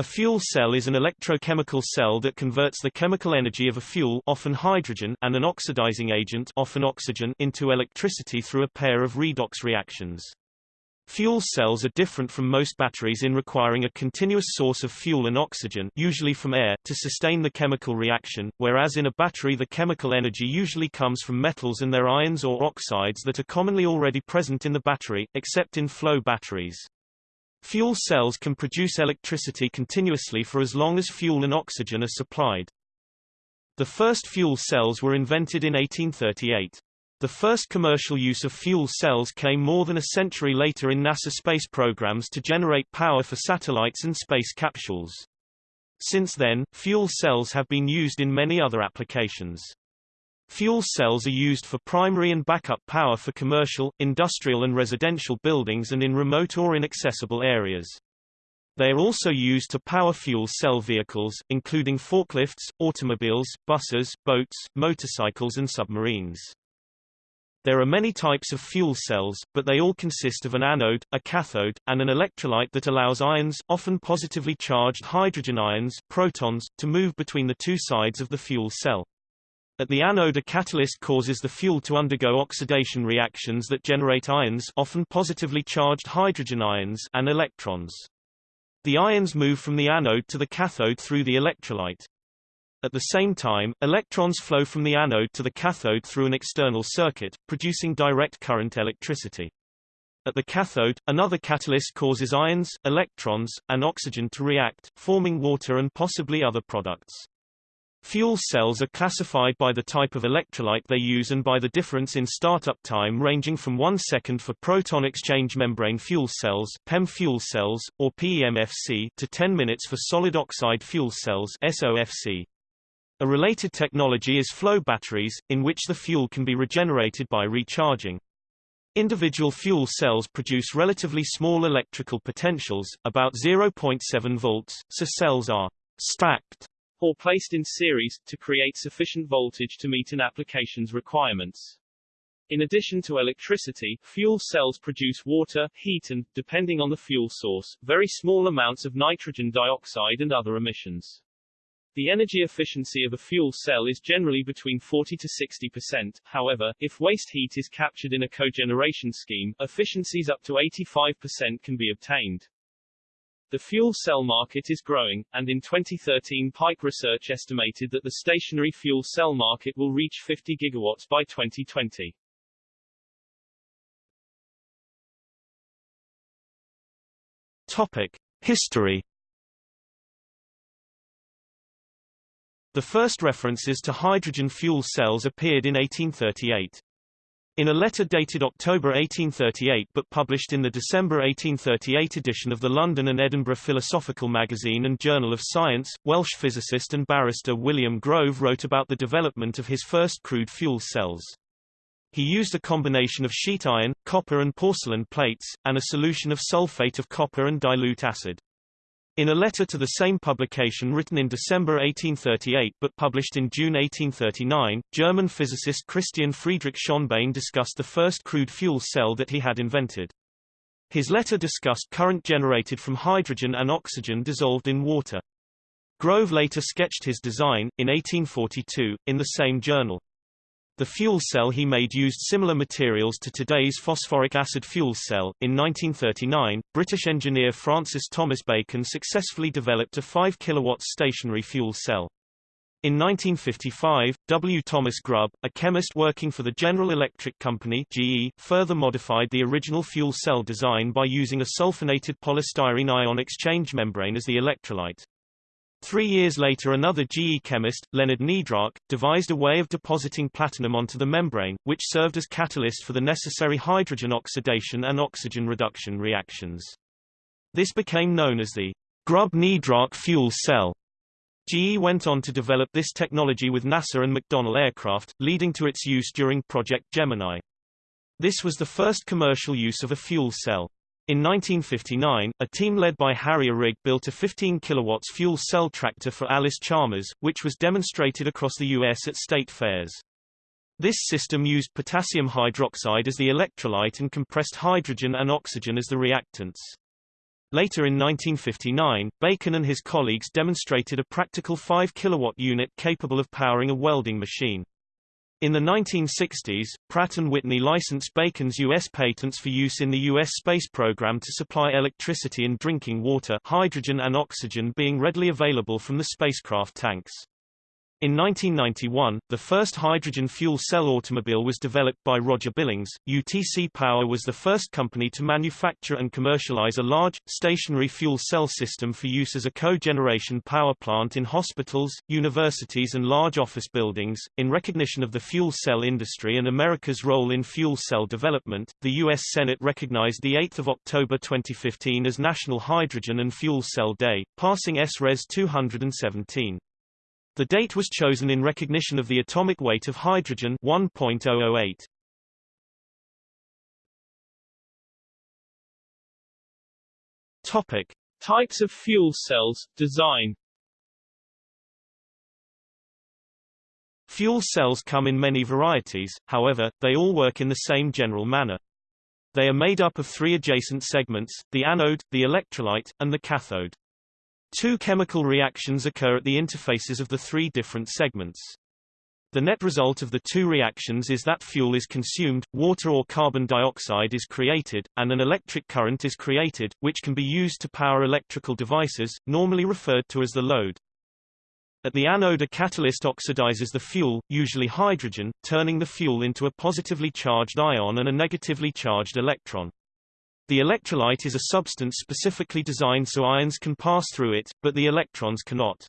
A fuel cell is an electrochemical cell that converts the chemical energy of a fuel often hydrogen and an oxidizing agent often oxygen into electricity through a pair of redox reactions. Fuel cells are different from most batteries in requiring a continuous source of fuel and oxygen usually from air to sustain the chemical reaction, whereas in a battery the chemical energy usually comes from metals and their ions or oxides that are commonly already present in the battery, except in flow batteries. Fuel cells can produce electricity continuously for as long as fuel and oxygen are supplied. The first fuel cells were invented in 1838. The first commercial use of fuel cells came more than a century later in NASA space programs to generate power for satellites and space capsules. Since then, fuel cells have been used in many other applications. Fuel cells are used for primary and backup power for commercial, industrial and residential buildings and in remote or inaccessible areas. They are also used to power fuel cell vehicles, including forklifts, automobiles, buses, boats, motorcycles and submarines. There are many types of fuel cells, but they all consist of an anode, a cathode, and an electrolyte that allows ions, often positively charged hydrogen ions protons, to move between the two sides of the fuel cell. At the anode a catalyst causes the fuel to undergo oxidation reactions that generate ions often positively charged hydrogen ions and electrons. The ions move from the anode to the cathode through the electrolyte. At the same time, electrons flow from the anode to the cathode through an external circuit, producing direct current electricity. At the cathode, another catalyst causes ions, electrons, and oxygen to react, forming water and possibly other products. Fuel cells are classified by the type of electrolyte they use and by the difference in startup time ranging from 1 second for proton exchange membrane fuel cells PEM fuel cells, or PEMFC to 10 minutes for solid oxide fuel cells SOFC. A related technology is flow batteries, in which the fuel can be regenerated by recharging. Individual fuel cells produce relatively small electrical potentials, about 0.7 volts, so cells are stacked or placed in series, to create sufficient voltage to meet an application's requirements. In addition to electricity, fuel cells produce water, heat and, depending on the fuel source, very small amounts of nitrogen dioxide and other emissions. The energy efficiency of a fuel cell is generally between 40 to 60%, however, if waste heat is captured in a cogeneration scheme, efficiencies up to 85% can be obtained. The fuel cell market is growing, and in 2013 Pike Research estimated that the stationary fuel cell market will reach 50 gigawatts by 2020. Topic. History The first references to hydrogen fuel cells appeared in 1838. In a letter dated October 1838 but published in the December 1838 edition of the London and Edinburgh Philosophical Magazine and Journal of Science, Welsh physicist and barrister William Grove wrote about the development of his first crude fuel cells. He used a combination of sheet iron, copper and porcelain plates, and a solution of sulfate of copper and dilute acid. In a letter to the same publication written in December 1838 but published in June 1839, German physicist Christian Friedrich Schonbein discussed the first crude fuel cell that he had invented. His letter discussed current generated from hydrogen and oxygen dissolved in water. Grove later sketched his design, in 1842, in the same journal. The fuel cell he made used similar materials to today's phosphoric acid fuel cell. In 1939, British engineer Francis Thomas Bacon successfully developed a 5 kW stationary fuel cell. In 1955, W. Thomas Grubb, a chemist working for the General Electric Company GE, further modified the original fuel cell design by using a sulfonated polystyrene ion exchange membrane as the electrolyte. Three years later another GE chemist, Leonard Niedrach, devised a way of depositing platinum onto the membrane, which served as catalyst for the necessary hydrogen oxidation and oxygen reduction reactions. This became known as the Grubb-Niedrach fuel cell. GE went on to develop this technology with NASA and McDonnell aircraft, leading to its use during Project Gemini. This was the first commercial use of a fuel cell. In 1959, a team led by Harry Ihrig built a 15 kW fuel cell tractor for Allis-Chalmers, which was demonstrated across the U.S. at state fairs. This system used potassium hydroxide as the electrolyte and compressed hydrogen and oxygen as the reactants. Later in 1959, Bacon and his colleagues demonstrated a practical 5 kilowatt unit capable of powering a welding machine. In the 1960s, Pratt & Whitney licensed Bacon's U.S. patents for use in the U.S. space program to supply electricity and drinking water hydrogen and oxygen being readily available from the spacecraft tanks. In 1991, the first hydrogen fuel cell automobile was developed by Roger Billings. UTC Power was the first company to manufacture and commercialize a large, stationary fuel cell system for use as a cogeneration power plant in hospitals, universities, and large office buildings. In recognition of the fuel cell industry and America's role in fuel cell development, the U.S. Senate recognized 8 October 2015 as National Hydrogen and Fuel Cell Day, passing S-Res 217. The date was chosen in recognition of the atomic weight of hydrogen 1.008. Topic: Types of fuel cells, design. Fuel cells come in many varieties, however, they all work in the same general manner. They are made up of three adjacent segments, the anode, the electrolyte, and the cathode. Two chemical reactions occur at the interfaces of the three different segments. The net result of the two reactions is that fuel is consumed, water or carbon dioxide is created, and an electric current is created, which can be used to power electrical devices, normally referred to as the load. At the anode a catalyst oxidizes the fuel, usually hydrogen, turning the fuel into a positively charged ion and a negatively charged electron. The electrolyte is a substance specifically designed so ions can pass through it, but the electrons cannot.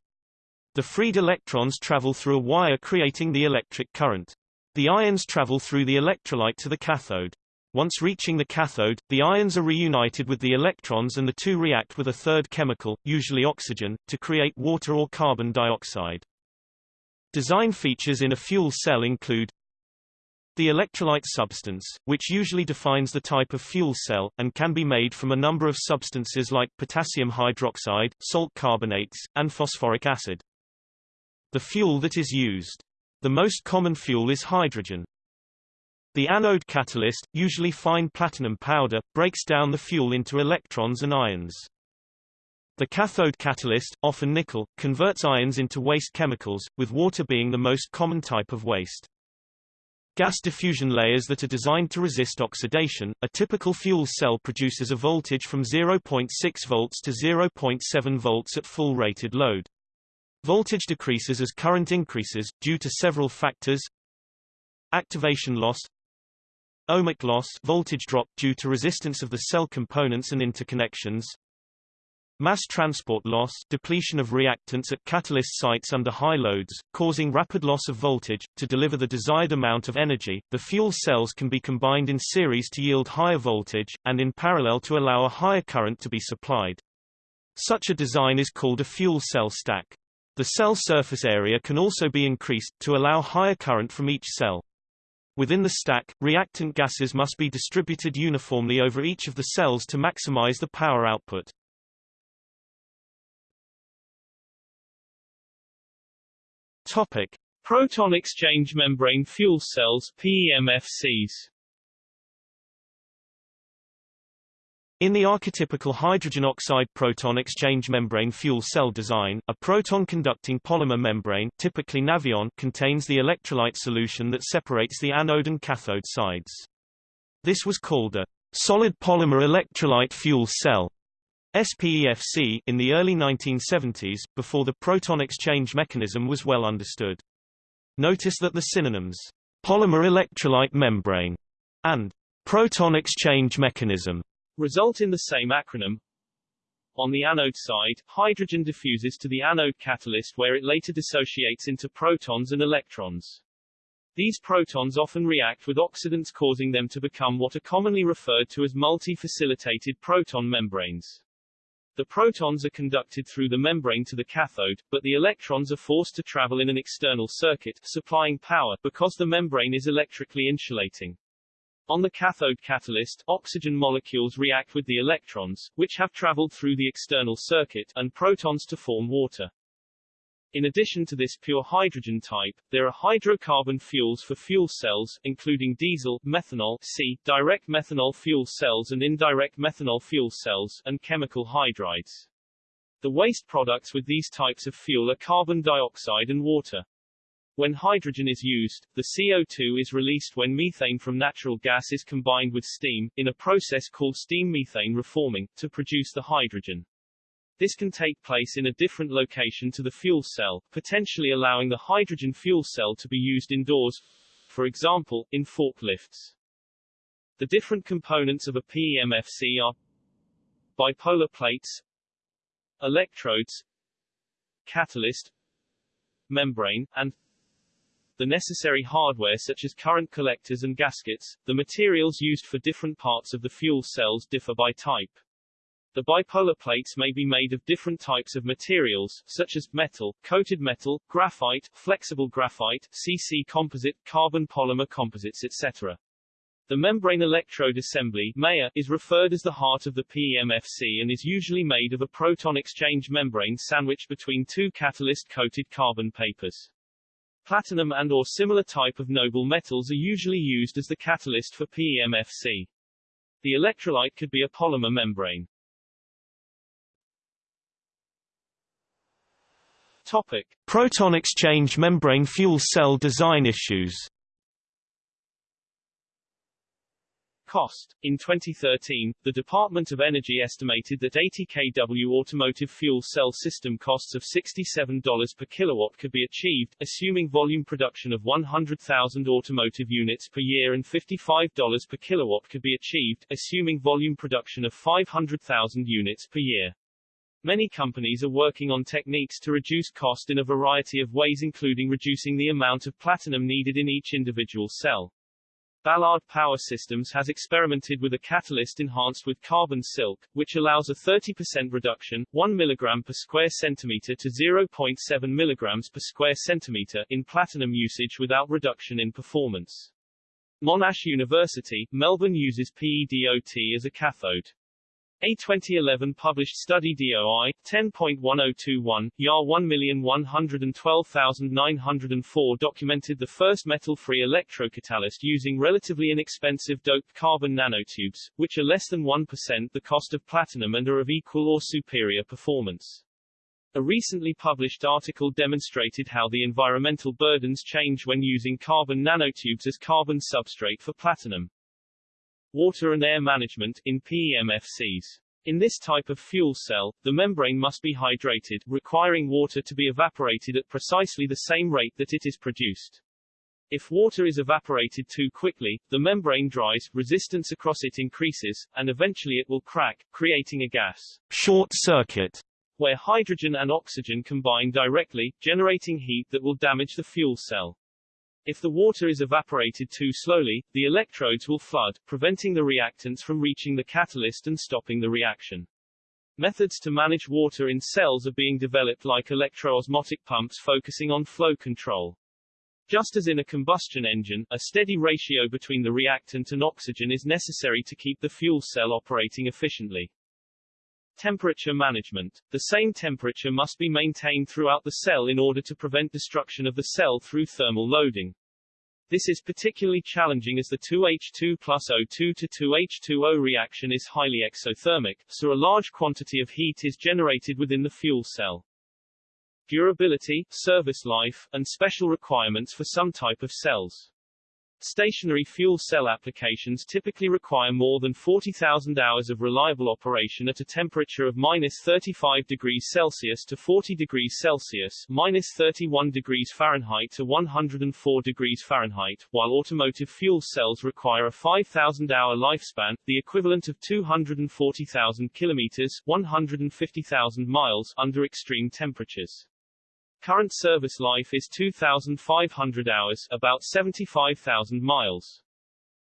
The freed electrons travel through a wire creating the electric current. The ions travel through the electrolyte to the cathode. Once reaching the cathode, the ions are reunited with the electrons and the two react with a third chemical, usually oxygen, to create water or carbon dioxide. Design features in a fuel cell include the electrolyte substance, which usually defines the type of fuel cell, and can be made from a number of substances like potassium hydroxide, salt carbonates, and phosphoric acid. The fuel that is used. The most common fuel is hydrogen. The anode catalyst, usually fine platinum powder, breaks down the fuel into electrons and ions. The cathode catalyst, often nickel, converts ions into waste chemicals, with water being the most common type of waste. Gas diffusion layers that are designed to resist oxidation. A typical fuel cell produces a voltage from 0.6 volts to 0.7 volts at full rated load. Voltage decreases as current increases, due to several factors. Activation loss Ohmic loss voltage drop due to resistance of the cell components and interconnections Mass transport loss depletion of reactants at catalyst sites under high loads, causing rapid loss of voltage. To deliver the desired amount of energy, the fuel cells can be combined in series to yield higher voltage, and in parallel to allow a higher current to be supplied. Such a design is called a fuel cell stack. The cell surface area can also be increased, to allow higher current from each cell. Within the stack, reactant gases must be distributed uniformly over each of the cells to maximize the power output. Topic: Proton exchange membrane fuel cells (PEMFCs). In the archetypical hydrogen oxide proton exchange membrane fuel cell design, a proton-conducting polymer membrane typically Nafion contains the electrolyte solution that separates the anode and cathode sides. This was called a solid polymer electrolyte fuel cell SPEFC in the early 1970s, before the proton exchange mechanism was well understood. Notice that the synonyms polymer electrolyte membrane and proton exchange mechanism result in the same acronym. On the anode side, hydrogen diffuses to the anode catalyst where it later dissociates into protons and electrons. These protons often react with oxidants causing them to become what are commonly referred to as multi-facilitated proton membranes. The protons are conducted through the membrane to the cathode, but the electrons are forced to travel in an external circuit, supplying power, because the membrane is electrically insulating. On the cathode catalyst, oxygen molecules react with the electrons, which have traveled through the external circuit, and protons to form water. In addition to this pure hydrogen type, there are hydrocarbon fuels for fuel cells, including diesel, methanol, C, direct methanol fuel cells and indirect methanol fuel cells, and chemical hydrides. The waste products with these types of fuel are carbon dioxide and water. When hydrogen is used, the CO2 is released when methane from natural gas is combined with steam, in a process called steam methane reforming, to produce the hydrogen. This can take place in a different location to the fuel cell, potentially allowing the hydrogen fuel cell to be used indoors, for example, in forklifts. The different components of a PEMFC are bipolar plates, electrodes, catalyst, membrane, and the necessary hardware such as current collectors and gaskets. The materials used for different parts of the fuel cells differ by type. The bipolar plates may be made of different types of materials, such as metal, coated metal, graphite, flexible graphite, CC composite, carbon polymer composites etc. The membrane electrode assembly MEA, is referred as the heart of the PEMFC and is usually made of a proton exchange membrane sandwiched between two catalyst-coated carbon papers. Platinum and or similar type of noble metals are usually used as the catalyst for PEMFC. The electrolyte could be a polymer membrane. Topic. Proton exchange membrane fuel cell design issues Cost. In 2013, the Department of Energy estimated that 80 kW automotive fuel cell system costs of $67 per kilowatt could be achieved, assuming volume production of 100,000 automotive units per year and $55 per kilowatt could be achieved, assuming volume production of 500,000 units per year. Many companies are working on techniques to reduce cost in a variety of ways including reducing the amount of platinum needed in each individual cell. Ballard Power Systems has experimented with a catalyst enhanced with carbon silk, which allows a 30% reduction, 1 mg per square centimeter to 0.7 mg per square centimeter in platinum usage without reduction in performance. Monash University, Melbourne uses PEDOT as a cathode. A 2011 published study DOI 10.1021 YAR 1112904 documented the first metal-free electrocatalyst using relatively inexpensive doped carbon nanotubes, which are less than 1% the cost of platinum and are of equal or superior performance. A recently published article demonstrated how the environmental burdens change when using carbon nanotubes as carbon substrate for platinum. Water and air management in PEMFCs. In this type of fuel cell, the membrane must be hydrated, requiring water to be evaporated at precisely the same rate that it is produced. If water is evaporated too quickly, the membrane dries, resistance across it increases, and eventually it will crack, creating a gas short circuit, where hydrogen and oxygen combine directly, generating heat that will damage the fuel cell. If the water is evaporated too slowly, the electrodes will flood, preventing the reactants from reaching the catalyst and stopping the reaction. Methods to manage water in cells are being developed like electroosmotic pumps focusing on flow control. Just as in a combustion engine, a steady ratio between the reactant and oxygen is necessary to keep the fuel cell operating efficiently. Temperature management. The same temperature must be maintained throughout the cell in order to prevent destruction of the cell through thermal loading. This is particularly challenging as the 2H2 plus O2 to 2H2O reaction is highly exothermic, so a large quantity of heat is generated within the fuel cell. Durability, service life, and special requirements for some type of cells. Stationary fuel cell applications typically require more than 40,000 hours of reliable operation at a temperature of minus 35 degrees Celsius to 40 degrees Celsius, minus 31 degrees Fahrenheit to 104 degrees Fahrenheit, while automotive fuel cells require a 5,000-hour lifespan, the equivalent of 240,000 kilometers, 150,000 miles, under extreme temperatures. Current service life is 2,500 hours, about 75,000 miles.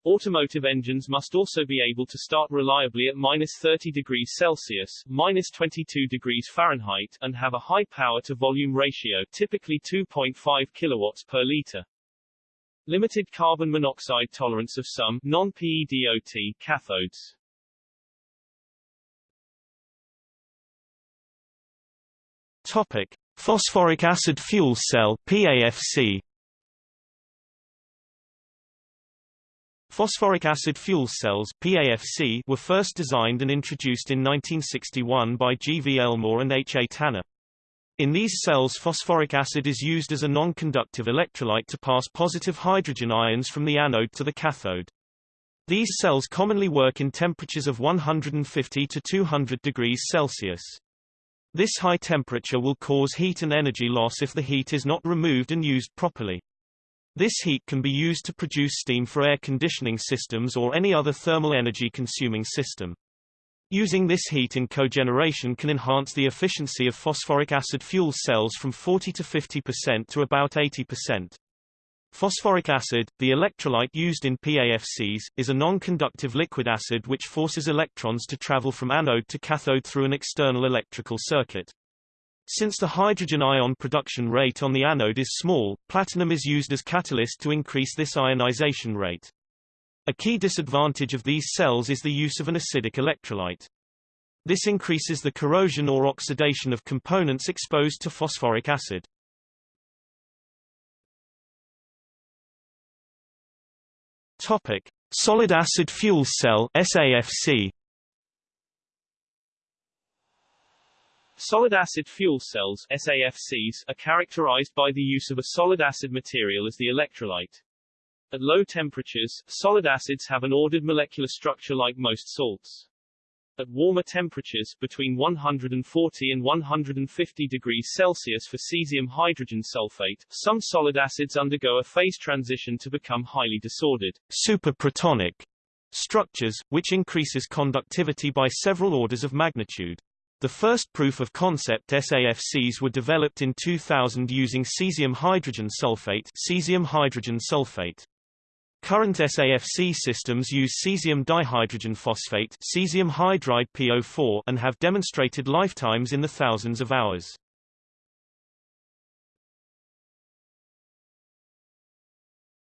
Automotive engines must also be able to start reliably at minus 30 degrees Celsius, minus 22 degrees Fahrenheit, and have a high power-to-volume ratio, typically 2.5 kilowatts per liter. Limited carbon monoxide tolerance of some non-PEDOT cathodes. Topic: Phosphoric acid fuel cell PAFC Phosphoric acid fuel cells PAFC were first designed and introduced in 1961 by G. V. Elmore and H. A. Tanner. In these cells phosphoric acid is used as a non-conductive electrolyte to pass positive hydrogen ions from the anode to the cathode. These cells commonly work in temperatures of 150 to 200 degrees Celsius. This high temperature will cause heat and energy loss if the heat is not removed and used properly. This heat can be used to produce steam for air conditioning systems or any other thermal energy consuming system. Using this heat in cogeneration can enhance the efficiency of phosphoric acid fuel cells from 40 to 50% to about 80%. Phosphoric acid, the electrolyte used in PAFCs, is a non-conductive liquid acid which forces electrons to travel from anode to cathode through an external electrical circuit. Since the hydrogen ion production rate on the anode is small, platinum is used as catalyst to increase this ionization rate. A key disadvantage of these cells is the use of an acidic electrolyte. This increases the corrosion or oxidation of components exposed to phosphoric acid. Topic: Solid acid fuel cell SAFC Solid acid fuel cells SAFCs, are characterized by the use of a solid acid material as the electrolyte. At low temperatures, solid acids have an ordered molecular structure like most salts. At warmer temperatures between 140 and 150 degrees Celsius for cesium hydrogen sulfate, some solid acids undergo a phase transition to become highly disordered superprotonic structures, which increases conductivity by several orders of magnitude. The first proof of concept SAFCs were developed in 2000 using cesium hydrogen sulfate, cesium hydrogen sulfate. Current SAFC systems use cesium dihydrogen phosphate cesium hydride PO4 and have demonstrated lifetimes in the thousands of hours.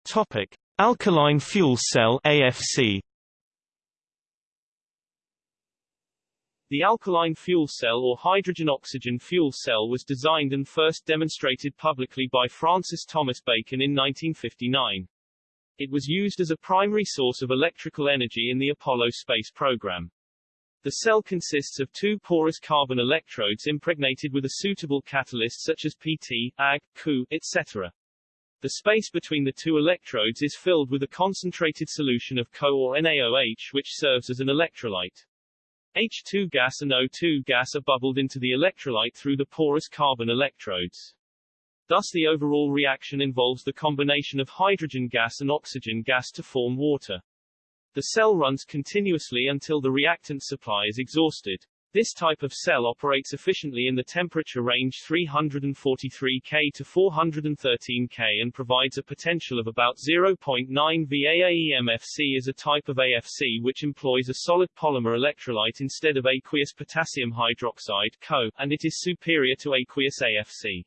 Topic: Alkaline fuel cell AFC The alkaline fuel cell or hydrogen-oxygen fuel cell was designed and first demonstrated publicly by Francis Thomas Bacon in 1959. It was used as a primary source of electrical energy in the Apollo space program. The cell consists of two porous carbon electrodes impregnated with a suitable catalyst such as PT, Ag, Cu, etc. The space between the two electrodes is filled with a concentrated solution of KOH or NaOH which serves as an electrolyte. H2 gas and O2 gas are bubbled into the electrolyte through the porous carbon electrodes. Thus the overall reaction involves the combination of hydrogen gas and oxygen gas to form water. The cell runs continuously until the reactant supply is exhausted. This type of cell operates efficiently in the temperature range 343 K to 413 K and provides a potential of about 0.9 VAAEMFC is a type of AFC which employs a solid polymer electrolyte instead of aqueous potassium hydroxide KOH, and it is superior to aqueous AFC.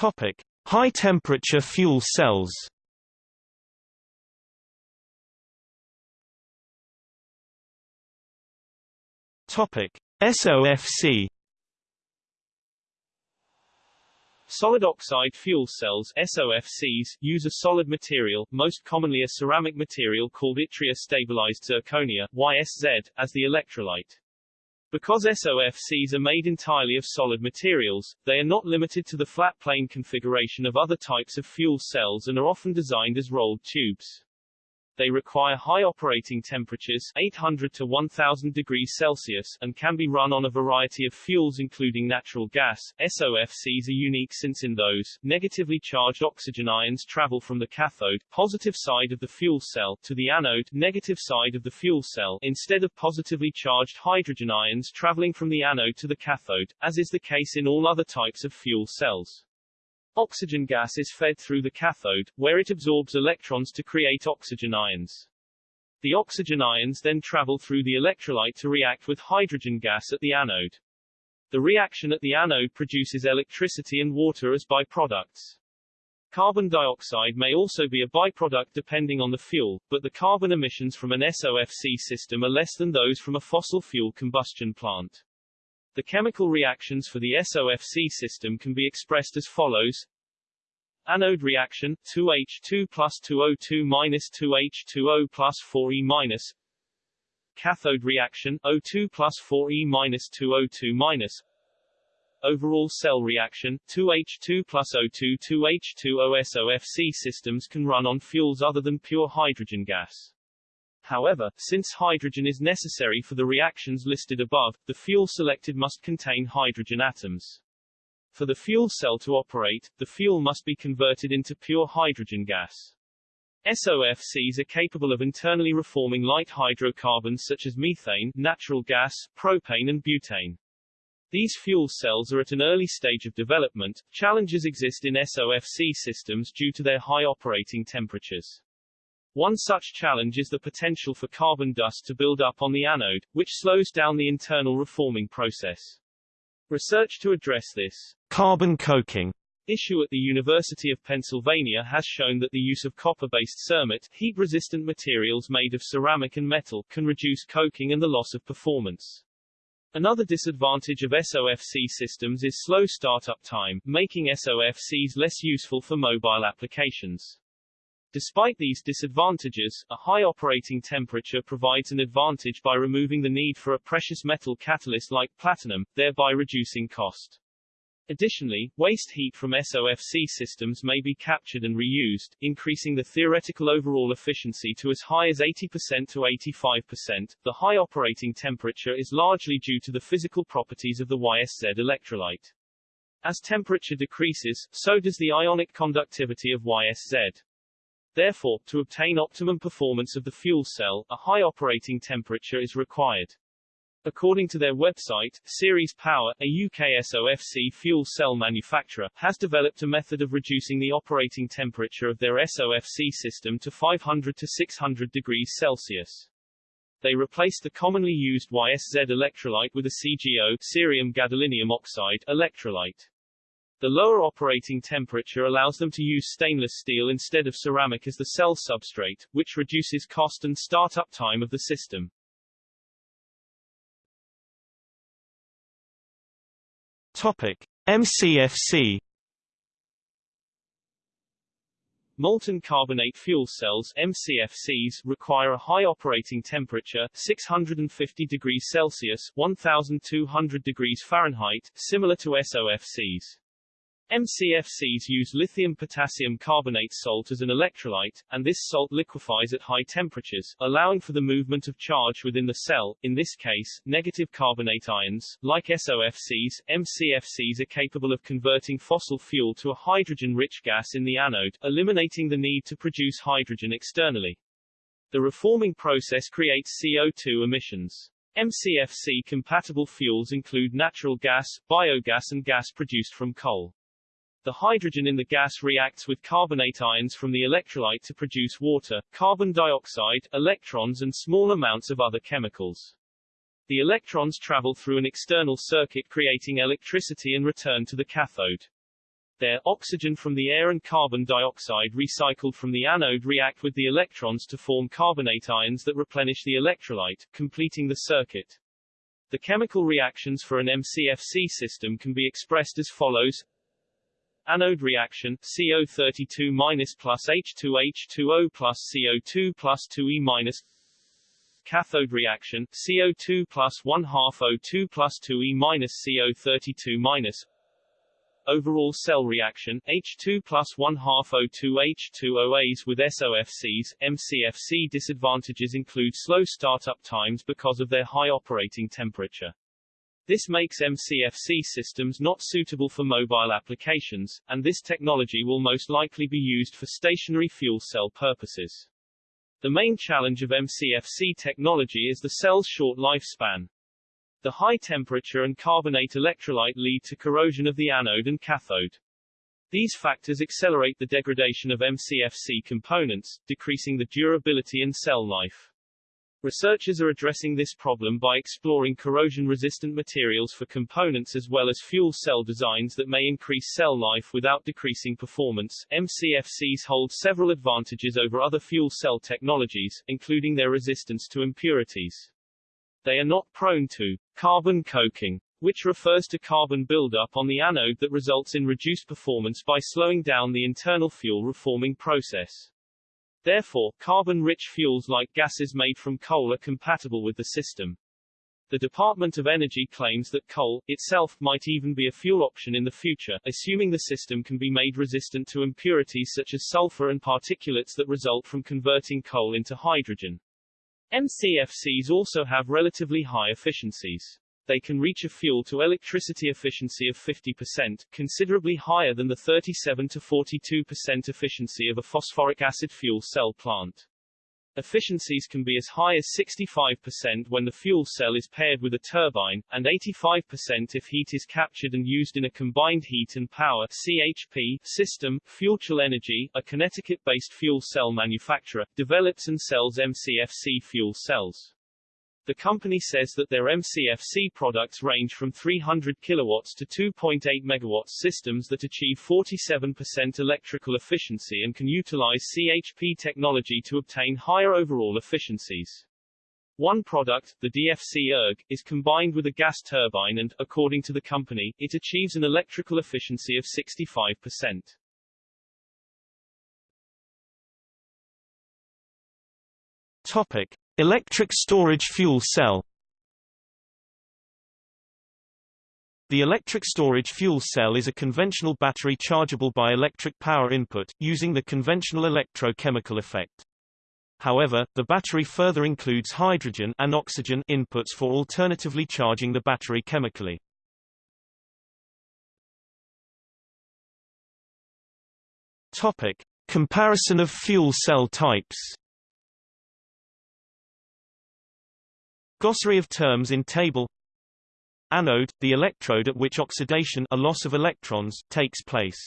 Topic: High temperature fuel cells. Topic: SOFC Solid oxide fuel cells SOFCs, use a solid material, most commonly a ceramic material called yttria stabilized zirconia YSZ, as the electrolyte. Because SOFCs are made entirely of solid materials, they are not limited to the flat plane configuration of other types of fuel cells and are often designed as rolled tubes. They require high operating temperatures 800 to 1000 degrees Celsius and can be run on a variety of fuels including natural gas. SOFCs are unique since in those, negatively charged oxygen ions travel from the cathode positive side of the fuel cell to the anode negative side of the fuel cell instead of positively charged hydrogen ions traveling from the anode to the cathode, as is the case in all other types of fuel cells. Oxygen gas is fed through the cathode, where it absorbs electrons to create oxygen ions. The oxygen ions then travel through the electrolyte to react with hydrogen gas at the anode. The reaction at the anode produces electricity and water as byproducts. Carbon dioxide may also be a byproduct depending on the fuel, but the carbon emissions from an SOFC system are less than those from a fossil fuel combustion plant. The chemical reactions for the SOFC system can be expressed as follows. Anode reaction, 2H2 plus 2O2 minus 2H2O plus 4E minus. Cathode reaction, O2 plus 4E minus 2O2 minus. Overall cell reaction, 2H2 plus O2 2H2O SOFC systems can run on fuels other than pure hydrogen gas. However, since hydrogen is necessary for the reactions listed above, the fuel selected must contain hydrogen atoms. For the fuel cell to operate, the fuel must be converted into pure hydrogen gas. SOFCs are capable of internally reforming light hydrocarbons such as methane, natural gas, propane and butane. These fuel cells are at an early stage of development. Challenges exist in SOFC systems due to their high operating temperatures. One such challenge is the potential for carbon dust to build up on the anode, which slows down the internal reforming process. Research to address this carbon coking issue at the University of Pennsylvania has shown that the use of copper-based cermet, heat-resistant materials made of ceramic and metal, can reduce coking and the loss of performance. Another disadvantage of SOFC systems is slow startup time, making SOFCs less useful for mobile applications. Despite these disadvantages, a high operating temperature provides an advantage by removing the need for a precious metal catalyst like platinum, thereby reducing cost. Additionally, waste heat from SOFC systems may be captured and reused, increasing the theoretical overall efficiency to as high as 80% to 85%. The high operating temperature is largely due to the physical properties of the YSZ electrolyte. As temperature decreases, so does the ionic conductivity of YSZ. Therefore, to obtain optimum performance of the fuel cell, a high operating temperature is required. According to their website, Ceres Power, a UK SOFC fuel cell manufacturer, has developed a method of reducing the operating temperature of their SOFC system to 500 to 600 degrees Celsius. They replaced the commonly used YSZ electrolyte with a CGO cerium gadolinium oxide electrolyte. The lower operating temperature allows them to use stainless steel instead of ceramic as the cell substrate, which reduces cost and startup time of the system. Topic: MCFC Molten carbonate fuel cells MCFCs require a high operating temperature 650 degrees Celsius 1200 degrees Fahrenheit similar to SOFCs. MCFCs use lithium potassium carbonate salt as an electrolyte, and this salt liquefies at high temperatures, allowing for the movement of charge within the cell, in this case, negative carbonate ions. Like SOFCs, MCFCs are capable of converting fossil fuel to a hydrogen-rich gas in the anode, eliminating the need to produce hydrogen externally. The reforming process creates CO2 emissions. MCFC-compatible fuels include natural gas, biogas and gas produced from coal. The hydrogen in the gas reacts with carbonate ions from the electrolyte to produce water, carbon dioxide, electrons and small amounts of other chemicals. The electrons travel through an external circuit creating electricity and return to the cathode. There, oxygen from the air and carbon dioxide recycled from the anode react with the electrons to form carbonate ions that replenish the electrolyte, completing the circuit. The chemical reactions for an MCFC system can be expressed as follows Anode reaction, CO32 minus plus H2H2O plus CO2 plus 2E minus Cathode reaction, CO2 plus 1 half O2 plus 2E minus CO32 minus Overall cell reaction, H2 plus 1 half O2 H2OAs with SOFCs, MCFC disadvantages include slow startup times because of their high operating temperature. This makes MCFC systems not suitable for mobile applications, and this technology will most likely be used for stationary fuel cell purposes. The main challenge of MCFC technology is the cell's short lifespan. The high temperature and carbonate electrolyte lead to corrosion of the anode and cathode. These factors accelerate the degradation of MCFC components, decreasing the durability and cell life. Researchers are addressing this problem by exploring corrosion-resistant materials for components as well as fuel cell designs that may increase cell life without decreasing performance. MCFCs hold several advantages over other fuel cell technologies, including their resistance to impurities. They are not prone to carbon coking, which refers to carbon buildup on the anode that results in reduced performance by slowing down the internal fuel reforming process. Therefore, carbon-rich fuels like gases made from coal are compatible with the system. The Department of Energy claims that coal, itself, might even be a fuel option in the future, assuming the system can be made resistant to impurities such as sulfur and particulates that result from converting coal into hydrogen. MCFCs also have relatively high efficiencies they can reach a fuel-to-electricity efficiency of 50%, considerably higher than the 37 to 42% efficiency of a phosphoric acid fuel cell plant. Efficiencies can be as high as 65% when the fuel cell is paired with a turbine, and 85% if heat is captured and used in a combined heat and power CHP system. Fuel Energy, a Connecticut-based fuel cell manufacturer, develops and sells MCFC fuel cells. The company says that their MCFC products range from 300 kilowatts to 2.8 megawatts systems that achieve 47% electrical efficiency and can utilize CHP technology to obtain higher overall efficiencies. One product, the DFC ERG, is combined with a gas turbine and, according to the company, it achieves an electrical efficiency of 65%. Topic. Electric storage fuel cell The electric storage fuel cell is a conventional battery chargeable by electric power input, using the conventional electrochemical effect. However, the battery further includes hydrogen and oxygen inputs for alternatively charging the battery chemically. Topic: Comparison of fuel cell types. Glossary of terms in table Anode, the electrode at which oxidation a loss of electrons takes place.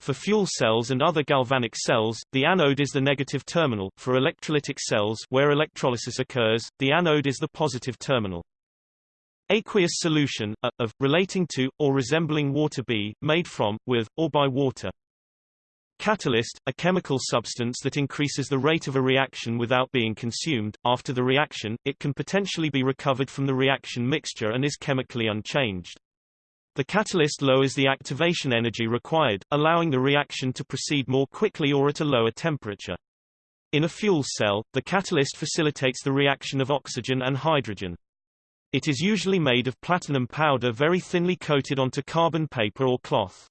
For fuel cells and other galvanic cells, the anode is the negative terminal. For electrolytic cells where electrolysis occurs, the anode is the positive terminal. Aqueous solution, a, of, relating to, or resembling water B, made from, with, or by water. Catalyst, a chemical substance that increases the rate of a reaction without being consumed. After the reaction, it can potentially be recovered from the reaction mixture and is chemically unchanged. The catalyst lowers the activation energy required, allowing the reaction to proceed more quickly or at a lower temperature. In a fuel cell, the catalyst facilitates the reaction of oxygen and hydrogen. It is usually made of platinum powder very thinly coated onto carbon paper or cloth.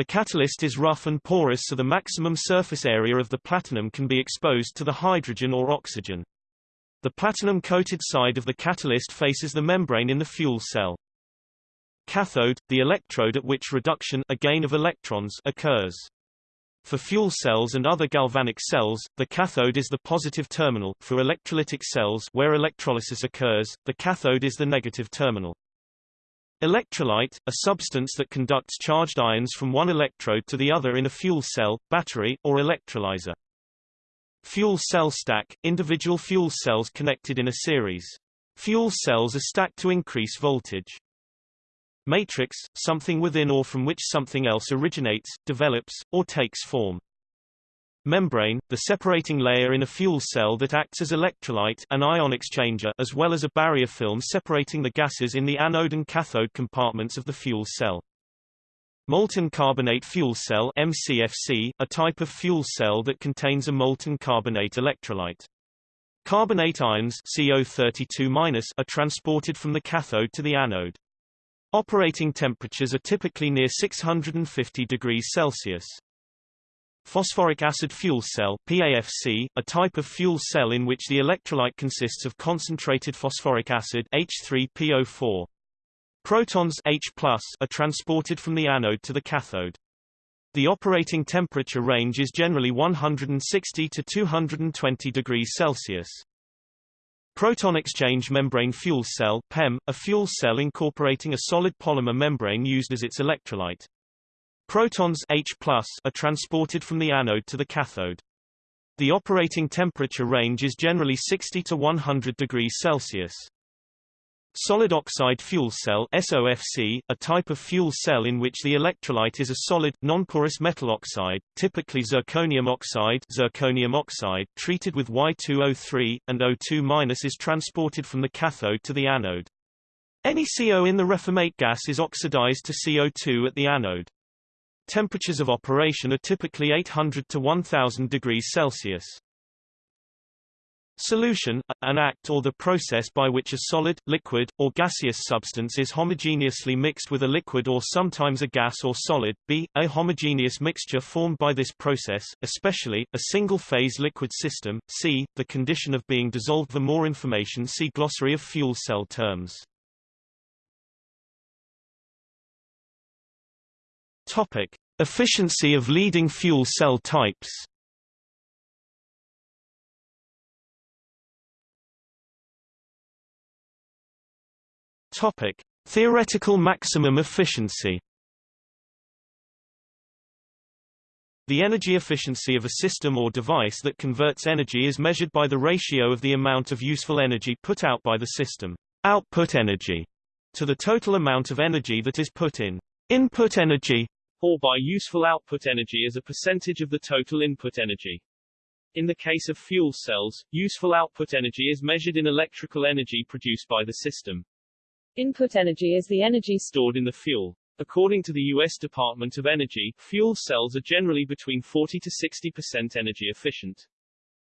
The catalyst is rough and porous so the maximum surface area of the platinum can be exposed to the hydrogen or oxygen. The platinum-coated side of the catalyst faces the membrane in the fuel cell. Cathode, the electrode at which reduction a gain of electrons occurs. For fuel cells and other galvanic cells, the cathode is the positive terminal. For electrolytic cells where electrolysis occurs, the cathode is the negative terminal. Electrolyte, a substance that conducts charged ions from one electrode to the other in a fuel cell, battery, or electrolyzer. Fuel cell stack, individual fuel cells connected in a series. Fuel cells are stacked to increase voltage. Matrix, something within or from which something else originates, develops, or takes form. Membrane, the separating layer in a fuel cell that acts as electrolyte an ion exchanger as well as a barrier film separating the gases in the anode and cathode compartments of the fuel cell. Molten carbonate fuel cell MCFC, a type of fuel cell that contains a molten carbonate electrolyte. Carbonate ions CO32- are transported from the cathode to the anode. Operating temperatures are typically near 650 degrees Celsius. Phosphoric acid fuel cell PAFC, a type of fuel cell in which the electrolyte consists of concentrated phosphoric acid H3PO4. Protons H are transported from the anode to the cathode. The operating temperature range is generally 160 to 220 degrees Celsius. Proton exchange membrane fuel cell PEM, a fuel cell incorporating a solid polymer membrane used as its electrolyte. Protons H are transported from the anode to the cathode. The operating temperature range is generally 60 to 100 degrees Celsius. Solid oxide fuel cell SOFC, a type of fuel cell in which the electrolyte is a solid, nonporous metal oxide, typically zirconium oxide, zirconium oxide treated with Y2O3, and O2- is transported from the cathode to the anode. Any CO in the reformate gas is oxidized to CO2 at the anode. Temperatures of operation are typically 800 to 1000 degrees Celsius. Solution, an act or the process by which a solid, liquid, or gaseous substance is homogeneously mixed with a liquid or sometimes a gas or solid. B. A homogeneous mixture formed by this process, especially, a single-phase liquid system. C. The condition of being dissolved. For more information see Glossary of fuel cell terms. Topic. Efficiency of leading fuel cell types. Topic: Theoretical maximum efficiency. The energy efficiency of a system or device that converts energy is measured by the ratio of the amount of useful energy put out by the system, output energy, to the total amount of energy that is put in, input energy, or by useful output energy as a percentage of the total input energy. In the case of fuel cells, useful output energy is measured in electrical energy produced by the system. Input energy is the energy stored in the fuel. According to the U.S. Department of Energy, fuel cells are generally between 40 to 60% energy efficient.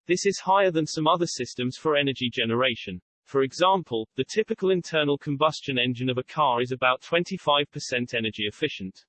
This is higher than some other systems for energy generation. For example, the typical internal combustion engine of a car is about 25% energy efficient.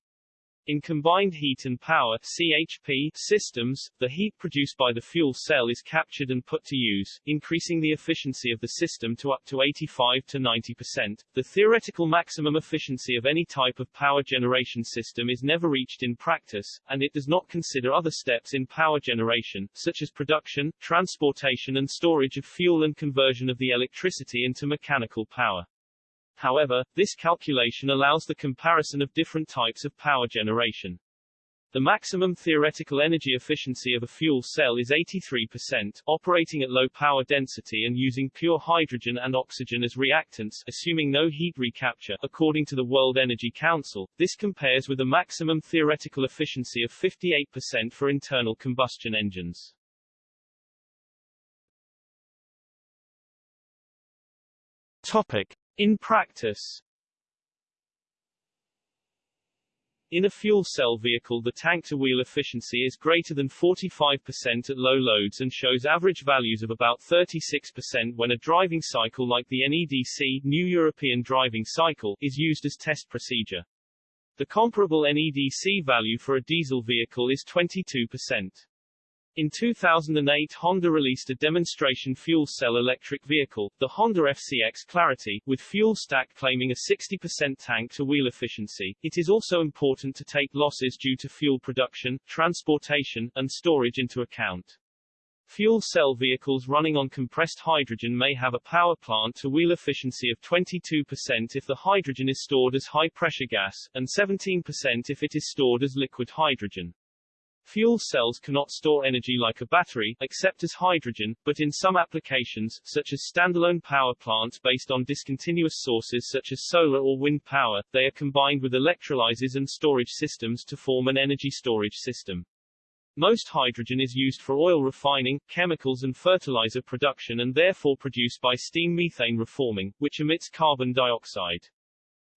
In combined heat and power CHP systems, the heat produced by the fuel cell is captured and put to use, increasing the efficiency of the system to up to 85 to 90%. The theoretical maximum efficiency of any type of power generation system is never reached in practice, and it does not consider other steps in power generation, such as production, transportation and storage of fuel and conversion of the electricity into mechanical power. However, this calculation allows the comparison of different types of power generation. The maximum theoretical energy efficiency of a fuel cell is 83%, operating at low power density and using pure hydrogen and oxygen as reactants, assuming no heat recapture. According to the World Energy Council, this compares with a maximum theoretical efficiency of 58% for internal combustion engines. Topic: in practice In a fuel cell vehicle the tank-to-wheel efficiency is greater than 45% at low loads and shows average values of about 36% when a driving cycle like the NEDC New European Driving Cycle is used as test procedure. The comparable NEDC value for a diesel vehicle is 22%. In 2008 Honda released a demonstration fuel cell electric vehicle, the Honda FCX Clarity, with fuel stack claiming a 60% tank-to-wheel efficiency. It is also important to take losses due to fuel production, transportation, and storage into account. Fuel cell vehicles running on compressed hydrogen may have a power plant to wheel efficiency of 22% if the hydrogen is stored as high-pressure gas, and 17% if it is stored as liquid hydrogen. Fuel cells cannot store energy like a battery, except as hydrogen, but in some applications, such as standalone power plants based on discontinuous sources such as solar or wind power, they are combined with electrolyzers and storage systems to form an energy storage system. Most hydrogen is used for oil refining, chemicals and fertilizer production and therefore produced by steam methane reforming, which emits carbon dioxide.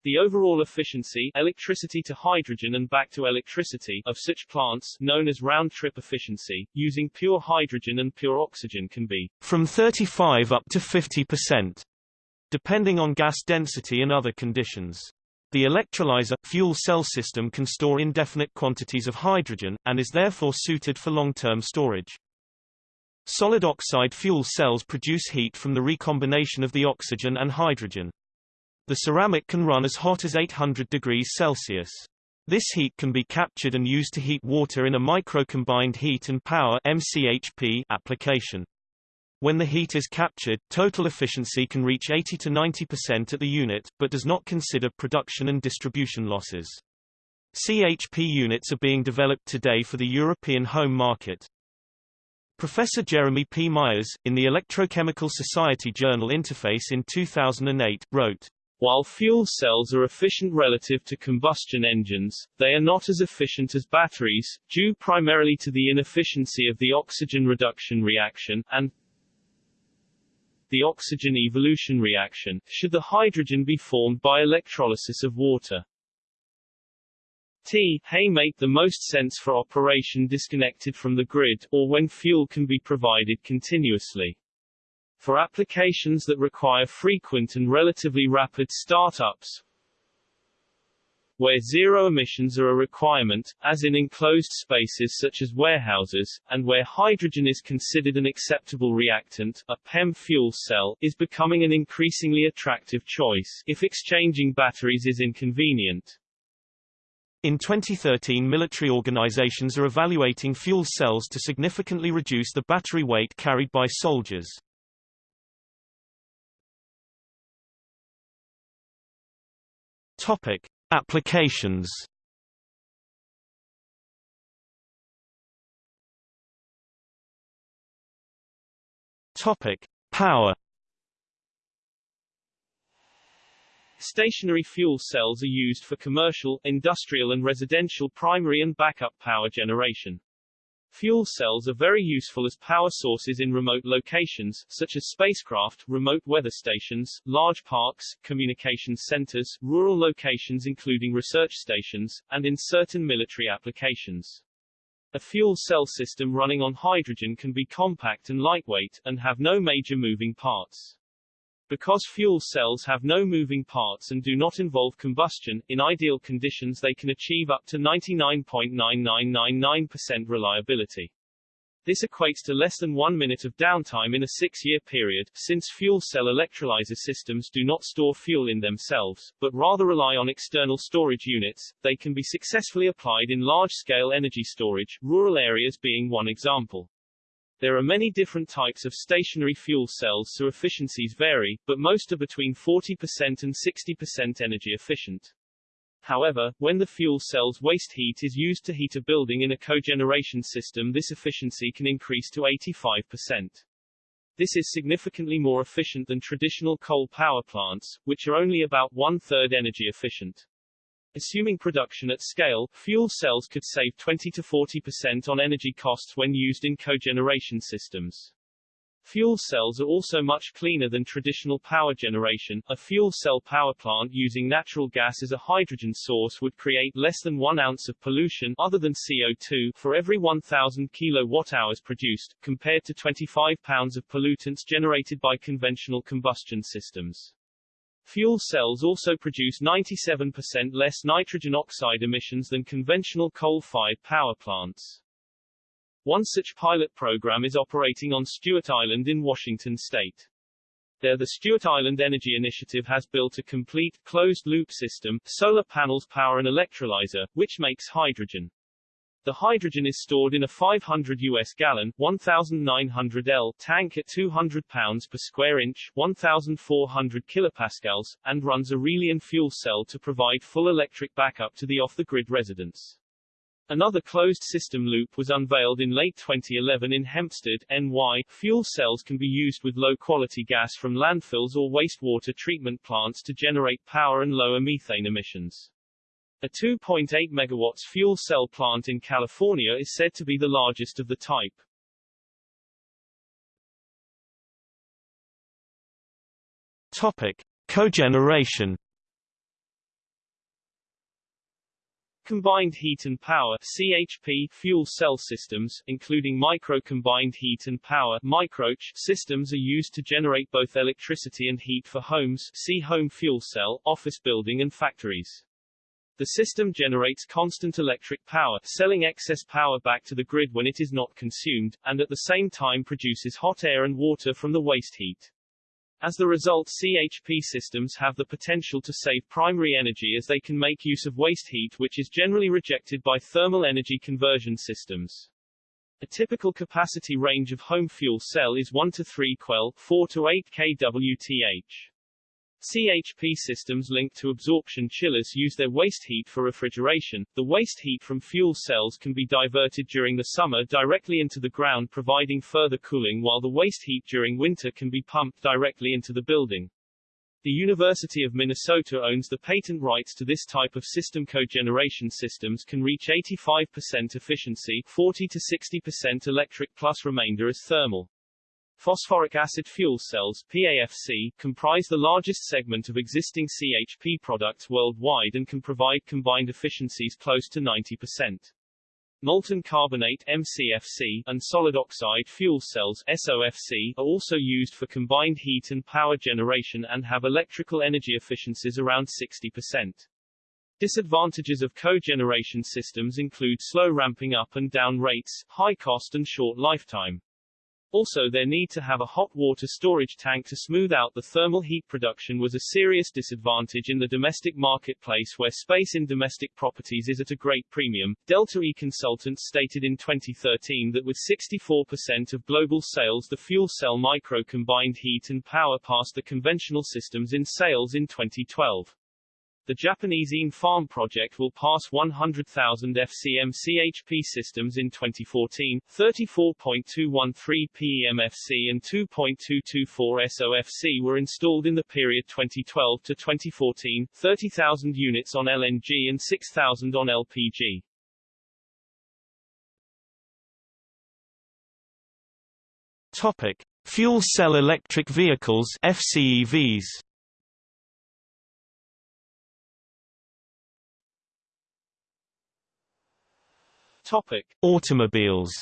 The overall efficiency electricity to hydrogen and back to electricity of such plants, known as round-trip efficiency, using pure hydrogen and pure oxygen can be from 35 up to 50%, depending on gas density and other conditions. The electrolyzer fuel cell system can store indefinite quantities of hydrogen, and is therefore suited for long-term storage. Solid oxide fuel cells produce heat from the recombination of the oxygen and hydrogen. The ceramic can run as hot as 800 degrees Celsius. This heat can be captured and used to heat water in a micro-combined heat and power MCHP application. When the heat is captured, total efficiency can reach 80 to 90% at the unit, but does not consider production and distribution losses. CHP units are being developed today for the European home market. Professor Jeremy P. Meyers, in the Electrochemical Society Journal Interface in 2008, wrote, While fuel cells are efficient relative to combustion engines, they are not as efficient as batteries, due primarily to the inefficiency of the oxygen reduction reaction, and the oxygen evolution reaction, should the hydrogen be formed by electrolysis of water. T hay make the most sense for operation disconnected from the grid, or when fuel can be provided continuously. For applications that require frequent and relatively rapid startups, where zero emissions are a requirement, as in enclosed spaces such as warehouses, and where hydrogen is considered an acceptable reactant, a PEM fuel cell is becoming an increasingly attractive choice, if exchanging batteries is inconvenient. In 2013 military organizations are evaluating fuel cells to significantly reduce the battery weight carried by soldiers. Topic: Applications. Topic: Power. Stationary fuel cells are used for commercial, industrial and residential primary and backup power generation. Fuel cells are very useful as power sources in remote locations, such as spacecraft, remote weather stations, large parks, communications centers, rural locations including research stations, and in certain military applications. A fuel cell system running on hydrogen can be compact and lightweight, and have no major moving parts. Because fuel cells have no moving parts and do not involve combustion, in ideal conditions they can achieve up to 99.9999% reliability. This equates to less than one minute of downtime in a six-year period, since fuel cell electrolyzer systems do not store fuel in themselves, but rather rely on external storage units. They can be successfully applied in large-scale energy storage, rural areas being one example. There are many different types of stationary fuel cells so efficiencies vary, but most are between 40% and 60% energy efficient. However, when the fuel cell's waste heat is used to heat a building in a cogeneration system this efficiency can increase to 85%. This is significantly more efficient than traditional coal power plants, which are only about one-third energy efficient. Assuming production at scale, fuel cells could save 20 to 40% on energy costs when used in cogeneration systems. Fuel cells are also much cleaner than traditional power generation. A fuel cell power plant using natural gas as a hydrogen source would create less than 1 ounce of pollution other than CO2 for every 1000 kilowatt-hours produced, compared to 25 pounds of pollutants generated by conventional combustion systems. Fuel cells also produce 97% less nitrogen oxide emissions than conventional coal-fired power plants. One such pilot program is operating on Stuart Island in Washington state. There the Stuart Island Energy Initiative has built a complete, closed-loop system, solar panels power an electrolyzer, which makes hydrogen. The hydrogen is stored in a 500 US gallon 1900 L tank at 200 pounds per square inch 1400 kilopascals, and runs a Relion fuel cell to provide full electric backup to the off-the-grid residents. Another closed system loop was unveiled in late 2011 in Hempstead, NY. Fuel cells can be used with low-quality gas from landfills or wastewater treatment plants to generate power and lower methane emissions. A 2.8 megawatts fuel cell plant in California is said to be the largest of the type. Topic: Cogeneration. Combined heat and power CHP fuel cell systems, including micro-combined heat and power microCHP systems are used to generate both electricity and heat for homes see home fuel cell, office building and factories. The system generates constant electric power, selling excess power back to the grid when it is not consumed, and at the same time produces hot air and water from the waste heat. As the result CHP systems have the potential to save primary energy as they can make use of waste heat which is generally rejected by thermal energy conversion systems. A typical capacity range of home fuel cell is 1 to 3 kWel, 4 to 8 kWth. CHP systems linked to absorption chillers use their waste heat for refrigeration. The waste heat from fuel cells can be diverted during the summer directly into the ground providing further cooling while the waste heat during winter can be pumped directly into the building. The University of Minnesota owns the patent rights to this type of system cogeneration systems can reach 85% efficiency 40 to 60% electric plus remainder as thermal. Phosphoric acid fuel cells PAFC, comprise the largest segment of existing CHP products worldwide and can provide combined efficiencies close to 90%. Molten carbonate MCFC, and solid oxide fuel cells SOFC, are also used for combined heat and power generation and have electrical energy efficiencies around 60%. Disadvantages of cogeneration systems include slow ramping up and down rates, high cost and short lifetime. Also their need to have a hot water storage tank to smooth out the thermal heat production was a serious disadvantage in the domestic marketplace where space in domestic properties is at a great premium. Delta E Consultants stated in 2013 that with 64% of global sales the fuel cell micro combined heat and power passed the conventional systems in sales in 2012. The Japanese Ene-Farm project will pass 100,000 FCM CHP systems in 2014, 34.213 PEMFC and 2.224 SOFC were installed in the period 2012 to 2014, 30,000 units on LNG and 6,000 on LPG. Topic: Fuel cell electric vehicles FCEVs. Topic: Automobiles.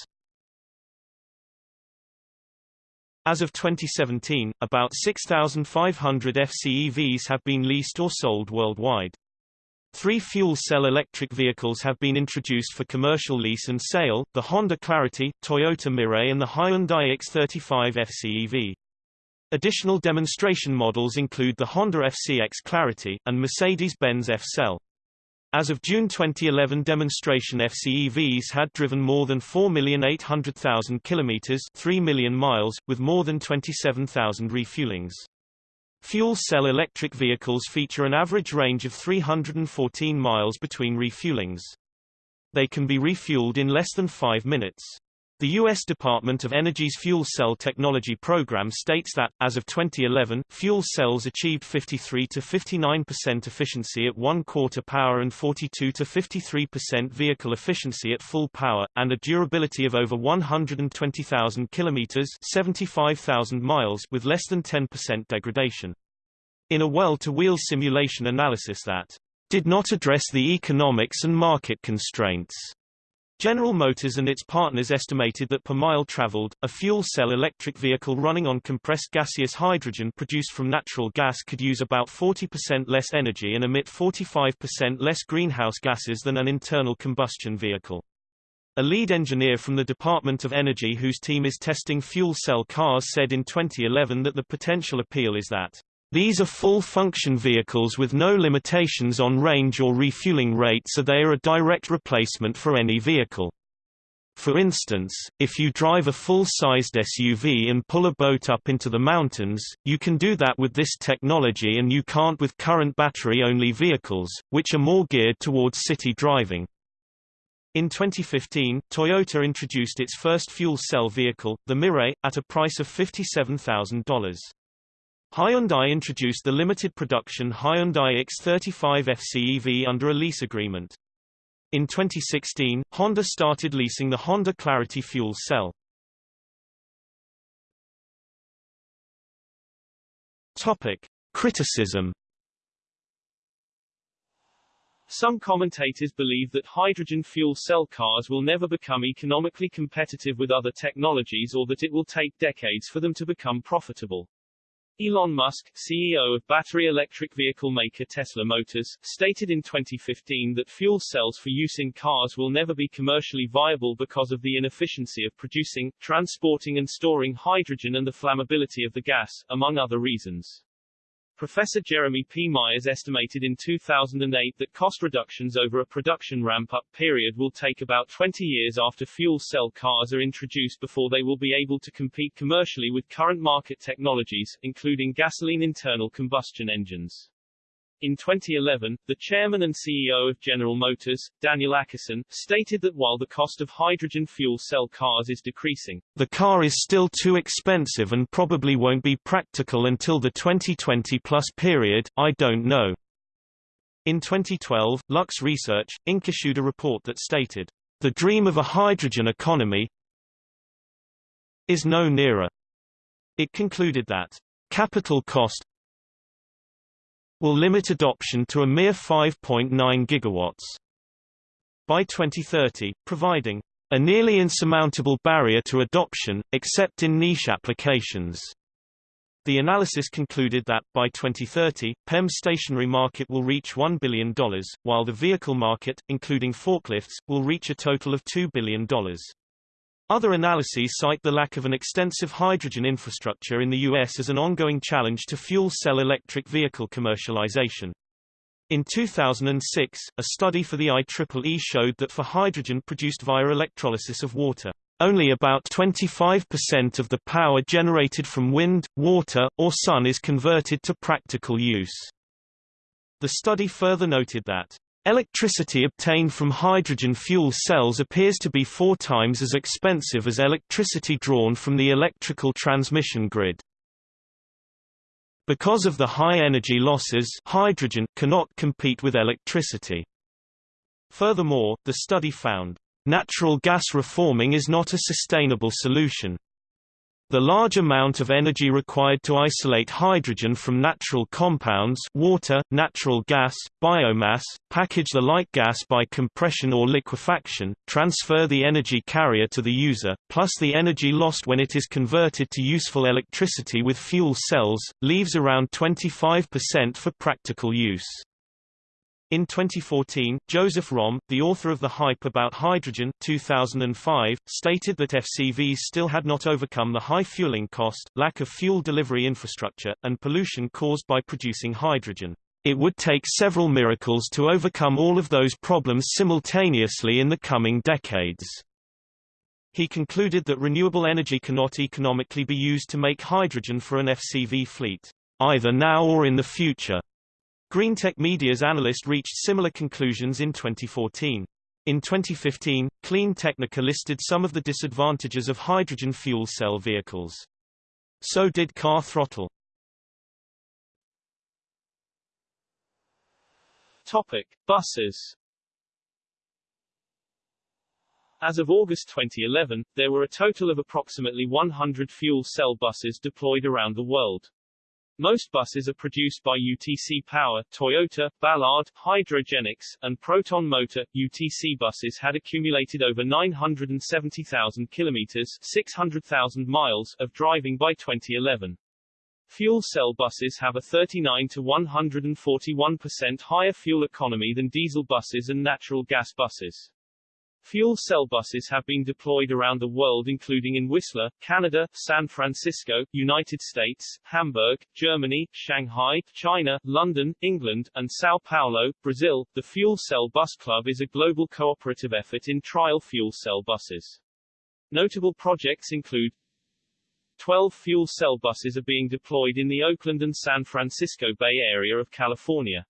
As of 2017, about 6,500 FCEVs have been leased or sold worldwide. Three fuel cell electric vehicles have been introduced for commercial lease and sale, the Honda Clarity, Toyota Mirai and the Hyundai X35 FCEV. Additional demonstration models include the Honda FCX Clarity, and Mercedes-Benz F-Cell. As of June 2011 demonstration FCEVs had driven more than 4,800,000 kilometers 3 million miles, with more than 27,000 refuelings. Fuel cell electric vehicles feature an average range of 314 miles between refuelings. They can be refueled in less than 5 minutes. The U.S. Department of Energy's Fuel Cell Technology Program states that, as of 2011, fuel cells achieved 53 to 59% efficiency at one-quarter power and 42 to 53% vehicle efficiency at full power, and a durability of over 120,000 kilometers 75,000 miles with less than 10% degradation. In a well-to-wheel simulation analysis that did not address the economics and market constraints General Motors and its partners estimated that per mile traveled, a fuel cell electric vehicle running on compressed gaseous hydrogen produced from natural gas could use about 40% less energy and emit 45% less greenhouse gases than an internal combustion vehicle. A lead engineer from the Department of Energy whose team is testing fuel cell cars said in 2011 that the potential appeal is that these are full-function vehicles with no limitations on range or refueling rate so they are a direct replacement for any vehicle. For instance, if you drive a full-sized SUV and pull a boat up into the mountains, you can do that with this technology and you can't with current battery-only vehicles, which are more geared towards city driving. In 2015, Toyota introduced its first fuel cell vehicle, the Mirai, at a price of $57,000. Hyundai introduced the limited production Hyundai X35 FCEV under a lease agreement. In 2016, Honda started leasing the Honda Clarity fuel cell. Topic: Criticism Some commentators believe that hydrogen fuel cell cars will never become economically competitive with other technologies or that it will take decades for them to become profitable. Elon Musk, CEO of battery electric vehicle maker Tesla Motors, stated in 2015 that fuel cells for use in cars will never be commercially viable because of the inefficiency of producing, transporting and storing hydrogen and the flammability of the gas, among other reasons. Professor Jeremy P. Meyers estimated in 2008 that cost reductions over a production ramp-up period will take about 20 years after fuel cell cars are introduced before they will be able to compete commercially with current market technologies, including gasoline internal combustion engines. In 2011, the chairman and CEO of General Motors, Daniel Akerson, stated that while the cost of hydrogen fuel cell cars is decreasing, the car is still too expensive and probably won't be practical until the 2020-plus period, I don't know. In 2012, Lux Research, Inc. issued a report that stated, the dream of a hydrogen economy is no nearer. It concluded that capital cost will limit adoption to a mere 5.9 gigawatts. By 2030, providing a nearly insurmountable barrier to adoption, except in niche applications. The analysis concluded that, by 2030, PEM's stationary market will reach $1 billion, while the vehicle market, including forklifts, will reach a total of $2 billion. Other analyses cite the lack of an extensive hydrogen infrastructure in the U.S. as an ongoing challenge to fuel cell electric vehicle commercialization. In 2006, a study for the IEEE showed that for hydrogen produced via electrolysis of water, only about 25% of the power generated from wind, water, or sun is converted to practical use. The study further noted that Electricity obtained from hydrogen fuel cells appears to be four times as expensive as electricity drawn from the electrical transmission grid. Because of the high energy losses hydrogen cannot compete with electricity. Furthermore, the study found, "...natural gas reforming is not a sustainable solution." The large amount of energy required to isolate hydrogen from natural compounds water, natural gas, biomass, package the light gas by compression or liquefaction, transfer the energy carrier to the user, plus the energy lost when it is converted to useful electricity with fuel cells, leaves around 25% for practical use. In 2014, Joseph Romm, the author of The Hype About Hydrogen 2005, stated that FCVs still had not overcome the high fueling cost, lack of fuel delivery infrastructure, and pollution caused by producing hydrogen. It would take several miracles to overcome all of those problems simultaneously in the coming decades. He concluded that renewable energy cannot economically be used to make hydrogen for an FCV fleet, either now or in the future. Greentech Media's analyst reached similar conclusions in 2014. In 2015, Clean Technica listed some of the disadvantages of hydrogen fuel cell vehicles. So did Car Throttle. Topic: Buses. As of August 2011, there were a total of approximately 100 fuel cell buses deployed around the world. Most buses are produced by UTC Power, Toyota, Ballard, Hydrogenics, and Proton Motor. UTC buses had accumulated over 970,000 kilometers, 600,000 miles of driving by 2011. Fuel cell buses have a 39 to 141% higher fuel economy than diesel buses and natural gas buses. Fuel cell buses have been deployed around the world including in Whistler, Canada, San Francisco, United States, Hamburg, Germany, Shanghai, China, London, England, and Sao Paulo, Brazil. The Fuel Cell Bus Club is a global cooperative effort in trial fuel cell buses. Notable projects include 12 fuel cell buses are being deployed in the Oakland and San Francisco Bay Area of California.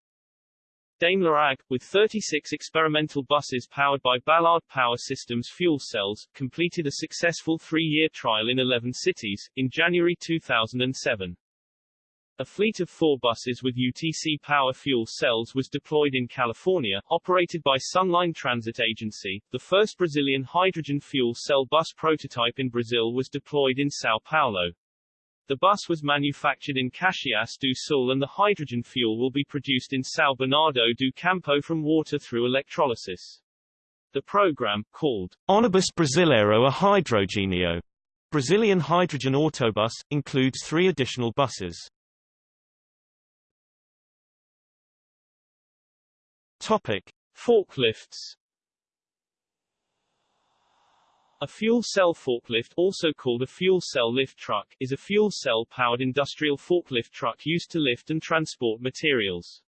Daimler AG, with 36 experimental buses powered by Ballard Power Systems fuel cells, completed a successful three-year trial in 11 cities, in January 2007. A fleet of four buses with UTC Power fuel cells was deployed in California, operated by Sunline Transit Agency. The first Brazilian hydrogen fuel cell bus prototype in Brazil was deployed in Sao Paulo. The bus was manufactured in Caxias do Sul and the hydrogen fuel will be produced in São Bernardo do Campo from water through electrolysis. The program, called Ônibus Brasileiro a Hidrogênio, Brazilian hydrogen autobus, includes three additional buses. Topic. Forklifts A fuel cell forklift, also called a fuel cell lift truck, is a fuel cell-powered industrial forklift truck used to lift and transport materials.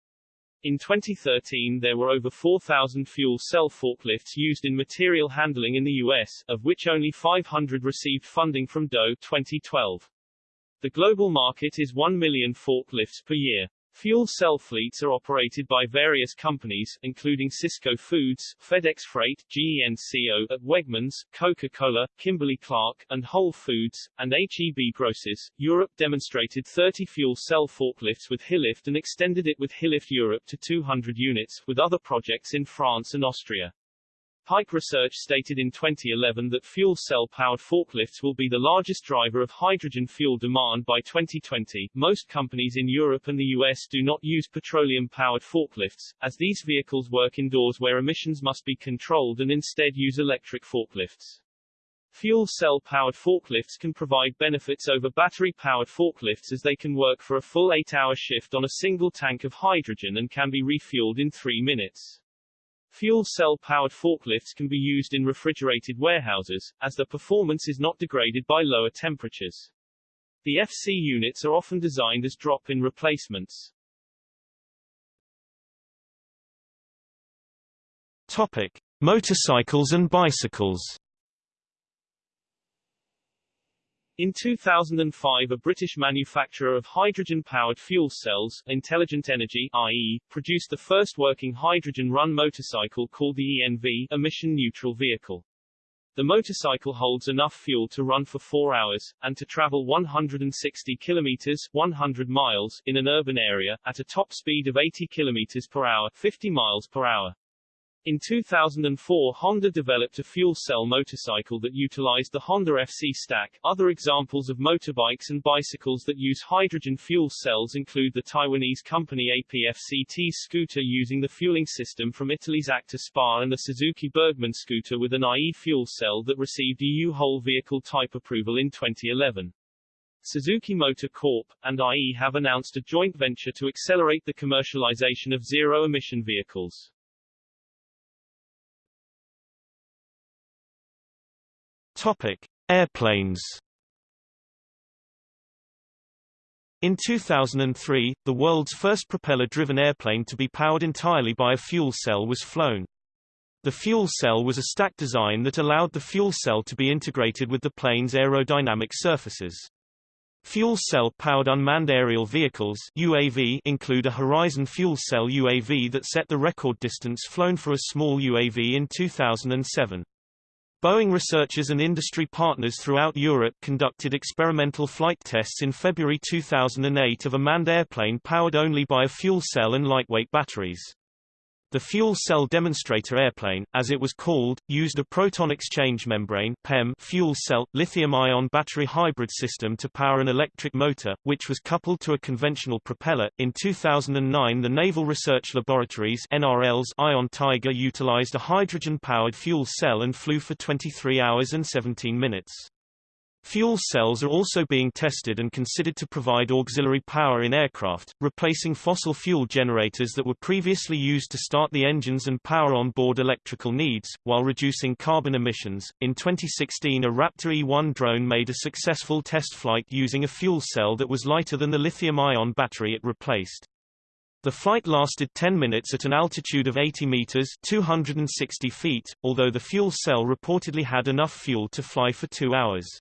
In 2013 there were over 4,000 fuel cell forklifts used in material handling in the U.S., of which only 500 received funding from DOE 2012. The global market is 1 million forklifts per year. Fuel cell fleets are operated by various companies, including Sysco Foods, FedEx Freight, GENCO, at Wegmans, Coca-Cola, Kimberly-Clark, and Whole Foods, and HEB Grocers. Europe demonstrated 30 fuel cell forklifts with HyLIFT and extended it with HyLIFT Europe to 200 units, with other projects in France and Austria. Pike Research stated in 2011 that fuel cell-powered forklifts will be the largest driver of hydrogen fuel demand by 2020. Most companies in Europe and the US do not use petroleum-powered forklifts, as these vehicles work indoors where emissions must be controlled and instead use electric forklifts. Fuel cell-powered forklifts can provide benefits over battery-powered forklifts as they can work for a full 8-hour shift on a single tank of hydrogen and can be refueled in 3 minutes. Fuel cell-powered forklifts can be used in refrigerated warehouses, as their performance is not degraded by lower temperatures. The FC units are often designed as drop-in replacements. Topic: Motorcycles and bicycles. In 2005 a British manufacturer of hydrogen-powered fuel cells, Intelligent Energy IE, produced the first working hydrogen-run motorcycle called the ENV, emission-neutral vehicle. The motorcycle holds enough fuel to run for 4 hours, and to travel 160 kilometers 100 miles in an urban area, at a top speed of 80 kilometers per hour 50 miles per hour. In 2004 Honda developed a fuel cell motorcycle that utilized the Honda FC stack. Other examples of motorbikes and bicycles that use hydrogen fuel cells include the Taiwanese company APFCT's scooter using the fueling system from Italy's Acta Spa and the Suzuki Burgman scooter with an IE fuel cell that received EU whole vehicle type approval in 2011. Suzuki Motor Corp. and IE have announced a joint venture to accelerate the commercialization of zero-emission vehicles. Topic: Airplanes. In 2003, the world's first propeller-driven airplane to be powered entirely by a fuel cell was flown. The fuel cell was a stack design that allowed the fuel cell to be integrated with the plane's aerodynamic surfaces. Fuel cell-powered unmanned aerial vehicles UAV include a Horizon fuel cell UAV that set the record distance flown for a small UAV in 2007. Boeing researchers and industry partners throughout Europe conducted experimental flight tests in February 2008 of a manned airplane powered only by a fuel cell and lightweight batteries. The fuel cell demonstrator airplane, as it was called, used a proton exchange membrane (PEM) fuel cell lithium-ion battery hybrid system to power an electric motor, which was coupled to a conventional propeller. In 2009, the Naval Research Laboratories (NRL's) Ion Tiger utilized a hydrogen-powered fuel cell and flew for 23 hours and 17 minutes. Fuel cells are also being tested and considered to provide auxiliary power in aircraft, replacing fossil fuel generators that were previously used to start the engines and power on-board electrical needs, while reducing carbon emissions. In 2016 a Raptor E1 drone made a successful test flight using a fuel cell that was lighter than the lithium-ion battery it replaced. The flight lasted 10 minutes at an altitude of 80 meters 260 feet, although the fuel cell reportedly had enough fuel to fly for two hours.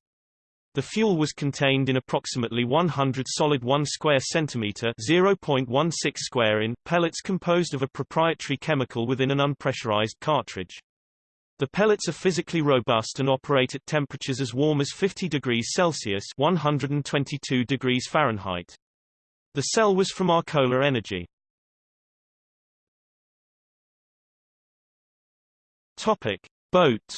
The fuel was contained in approximately 100 solid 1 square centimeter (0.16 square in) pellets composed of a proprietary chemical within an unpressurized cartridge. The pellets are physically robust and operate at temperatures as warm as 50 degrees Celsius (122 degrees Fahrenheit). The cell was from Arcola Energy. Topic: Boats.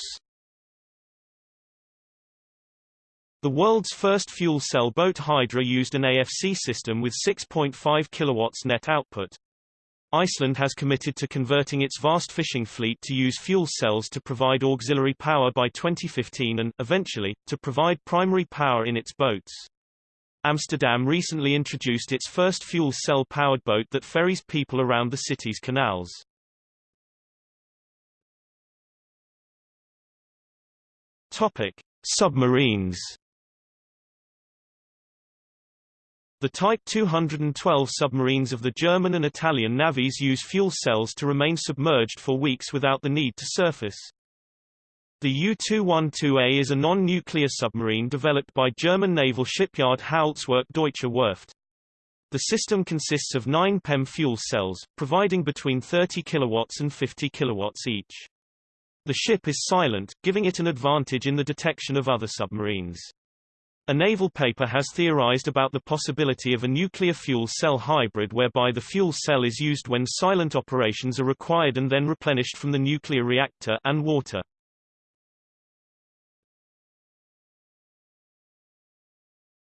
The world's first fuel cell boat Hydra used an AFC system with 6.5 kilowatts net output. Iceland has committed to converting its vast fishing fleet to use fuel cells to provide auxiliary power by 2015 and, eventually, to provide primary power in its boats. Amsterdam recently introduced its first fuel cell-powered boat that ferries people around the city's canals. Topic: Submarines. The Type 212 submarines of the German and Italian navies use fuel cells to remain submerged for weeks without the need to surface. The U-212A is a non-nuclear submarine developed by German naval shipyard Howaldtswerke-Deutsche Werft. The system consists of nine PEM fuel cells, providing between 30 kilowatts and 50 kilowatts each. The ship is silent, giving it an advantage in the detection of other submarines. A naval paper has theorized about the possibility of a nuclear fuel cell hybrid whereby the fuel cell is used when silent operations are required and then replenished from the nuclear reactor and water.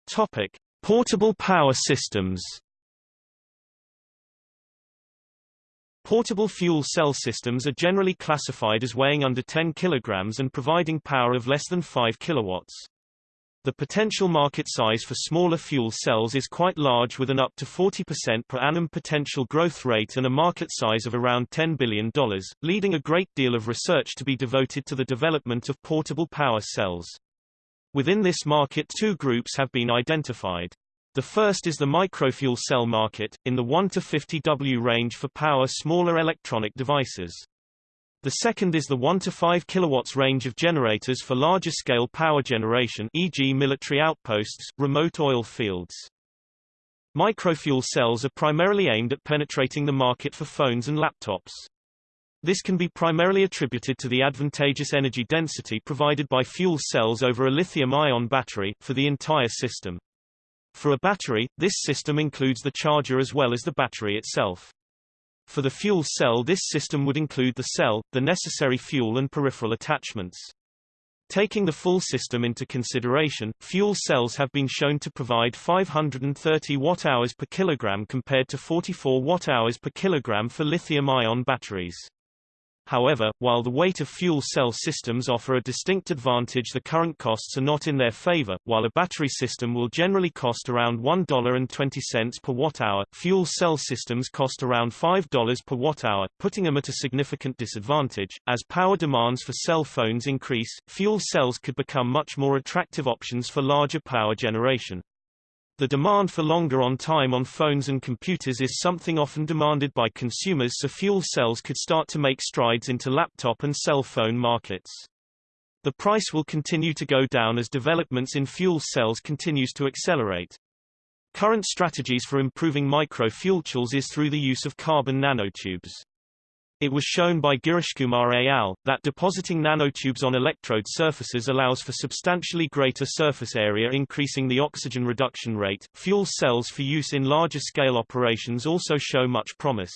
Topic: Portable power systems. Portable fuel cell systems are generally classified as weighing under 10 kilograms and providing power of less than 5 kilowatts. The potential market size for smaller fuel cells is quite large with an up to 40% per annum potential growth rate and a market size of around $10 billion, leading a great deal of research to be devoted to the development of portable power cells. Within this market two groups have been identified. The first is the microfuel cell market, in the 1 to 50 W range for power smaller electronic devices. The second is the 1 to 5 kilowatts range of generators for larger scale power generation e.g. military outposts, remote oil fields. Microfuel cells are primarily aimed at penetrating the market for phones and laptops. This can be primarily attributed to the advantageous energy density provided by fuel cells over a lithium-ion battery, for the entire system. For a battery, this system includes the charger as well as the battery itself. For the fuel cell this system would include the cell, the necessary fuel and peripheral attachments. Taking the full system into consideration, fuel cells have been shown to provide 530 watt-hours per kilogram compared to 44 watt-hours per kilogram for lithium-ion batteries. However, while the weight of fuel cell systems offer a distinct advantage the current costs are not in their favor, while a battery system will generally cost around $1.20 per watt-hour, fuel cell systems cost around $5 per watt-hour, putting them at a significant disadvantage. As power demands for cell phones increase, fuel cells could become much more attractive options for larger power generation. The demand for longer on time on phones and computers is something often demanded by consumers so fuel cells could start to make strides into laptop and cell phone markets. The price will continue to go down as developments in fuel cells continues to accelerate. Current strategies for improving microfuel tools is through the use of carbon nanotubes. It was shown by Girishkumar et al. that depositing nanotubes on electrode surfaces allows for substantially greater surface area increasing the oxygen reduction rate. Fuel cells for use in larger scale operations also show much promise.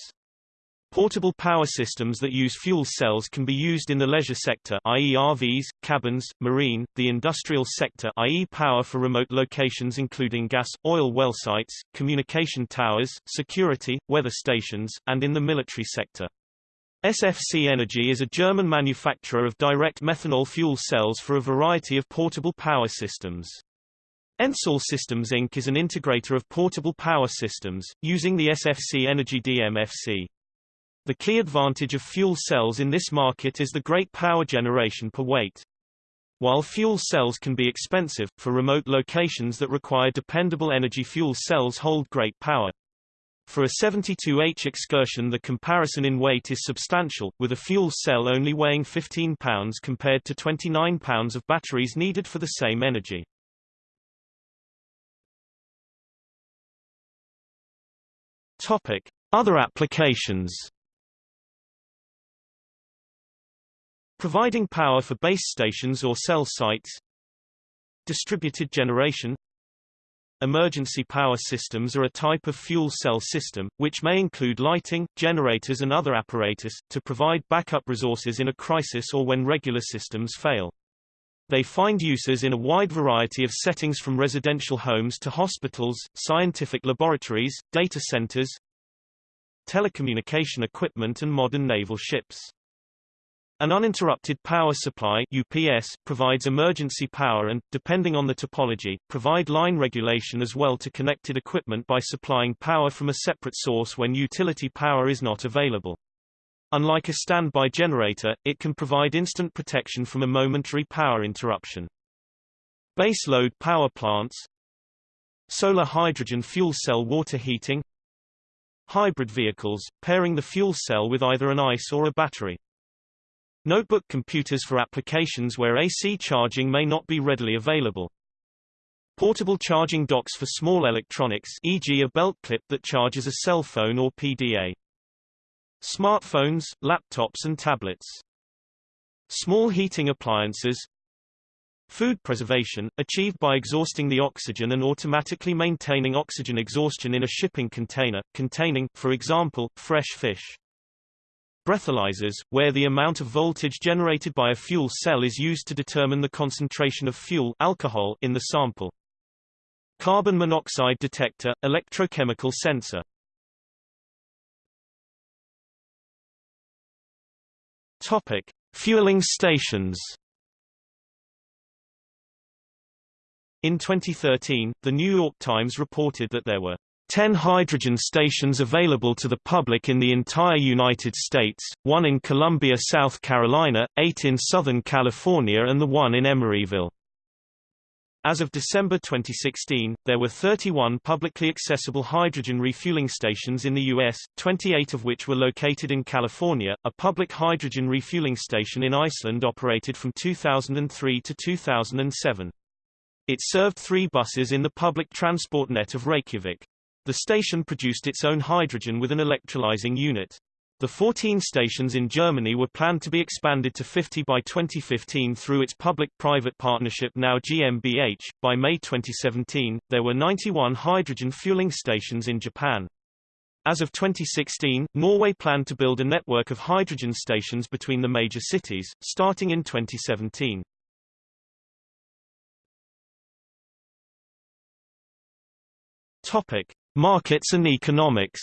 Portable power systems that use fuel cells can be used in the leisure sector i.e. RVs, cabins, marine, the industrial sector i.e. power for remote locations including gas, oil well sites, communication towers, security, weather stations, and in the military sector. SFC Energy is a German manufacturer of direct methanol fuel cells for a variety of portable power systems. Ensol Systems Inc. is an integrator of portable power systems, using the SFC Energy DMFC. The key advantage of fuel cells in this market is the great power generation per weight. While fuel cells can be expensive, for remote locations that require dependable energy fuel cells hold great power. For a 72H excursion the comparison in weight is substantial, with a fuel cell only weighing 15 pounds compared to 29 pounds of batteries needed for the same energy. Topic: Other applications. Providing power for base stations or cell sites. Distributed generation Emergency power systems are a type of fuel cell system, which may include lighting, generators and other apparatus, to provide backup resources in a crisis or when regular systems fail. They find uses in a wide variety of settings from residential homes to hospitals, scientific laboratories, data centers, telecommunication equipment and modern naval ships. An uninterrupted power supply UPS provides emergency power and, depending on the topology, provide line regulation as well to connected equipment by supplying power from a separate source when utility power is not available. Unlike a standby generator, it can provide instant protection from a momentary power interruption. Base load power plants Solar hydrogen fuel cell water heating Hybrid vehicles, pairing the fuel cell with either an ICE or a battery. Notebook computers for applications where AC charging may not be readily available. Portable charging docks for small electronics e.g. a belt clip that charges a cell phone or PDA. Smartphones, laptops and tablets. Small heating appliances, Food preservation, achieved by exhausting the oxygen and automatically maintaining oxygen exhaustion in a shipping container, containing, for example, fresh fish. Breathalyzers, where the amount of voltage generated by a fuel cell is used to determine the concentration of fuel alcohol in the sample. Carbon monoxide detector, electrochemical sensor. Topic: Fueling stations. In 2013, The New York Times reported that there were 10 hydrogen stations available to the public in the entire United States, one in Columbia, South Carolina, eight in Southern California and the one in Emeryville. As of December 2016, there were 31 publicly accessible hydrogen refueling stations in the U.S., 28 of which were located in California. A public hydrogen refueling station in Iceland operated from 2003 to 2007. It served three buses in the public transport net of Reykjavik. The station produced its own hydrogen with an electrolyzing unit. The 14 stations in Germany were planned to be expanded to 50 by 2015 through its public-private partnership now GmbH. By May 2017, there were 91 hydrogen fueling stations in Japan. As of 2016, Norway planned to build a network of hydrogen stations between the major cities, starting in 2017. Topic: Markets and economics.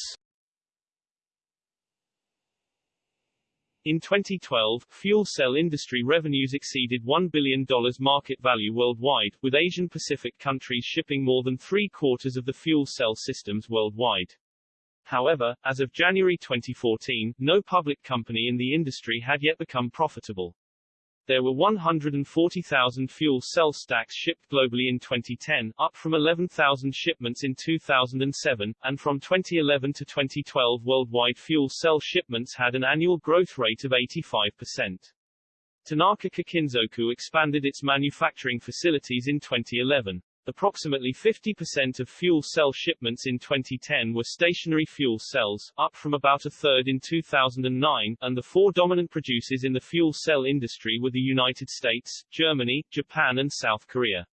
In 2012, fuel cell industry revenues exceeded $1 billion market value worldwide, with Asian Pacific countries shipping more than three-quarters of the fuel cell systems worldwide. However, as of January 2014, no public company in the industry had yet become profitable. There were 140,000 fuel cell stacks shipped globally in 2010, up from 11,000 shipments in 2007, and from 2011 to 2012 worldwide fuel cell shipments had an annual growth rate of 85%. Tanaka Kikinzoku expanded its manufacturing facilities in 2011. Approximately 50% of fuel cell shipments in 2010 were stationary fuel cells, up from about a third in 2009, and the four dominant producers in the fuel cell industry were the United States, Germany, Japan and South Korea.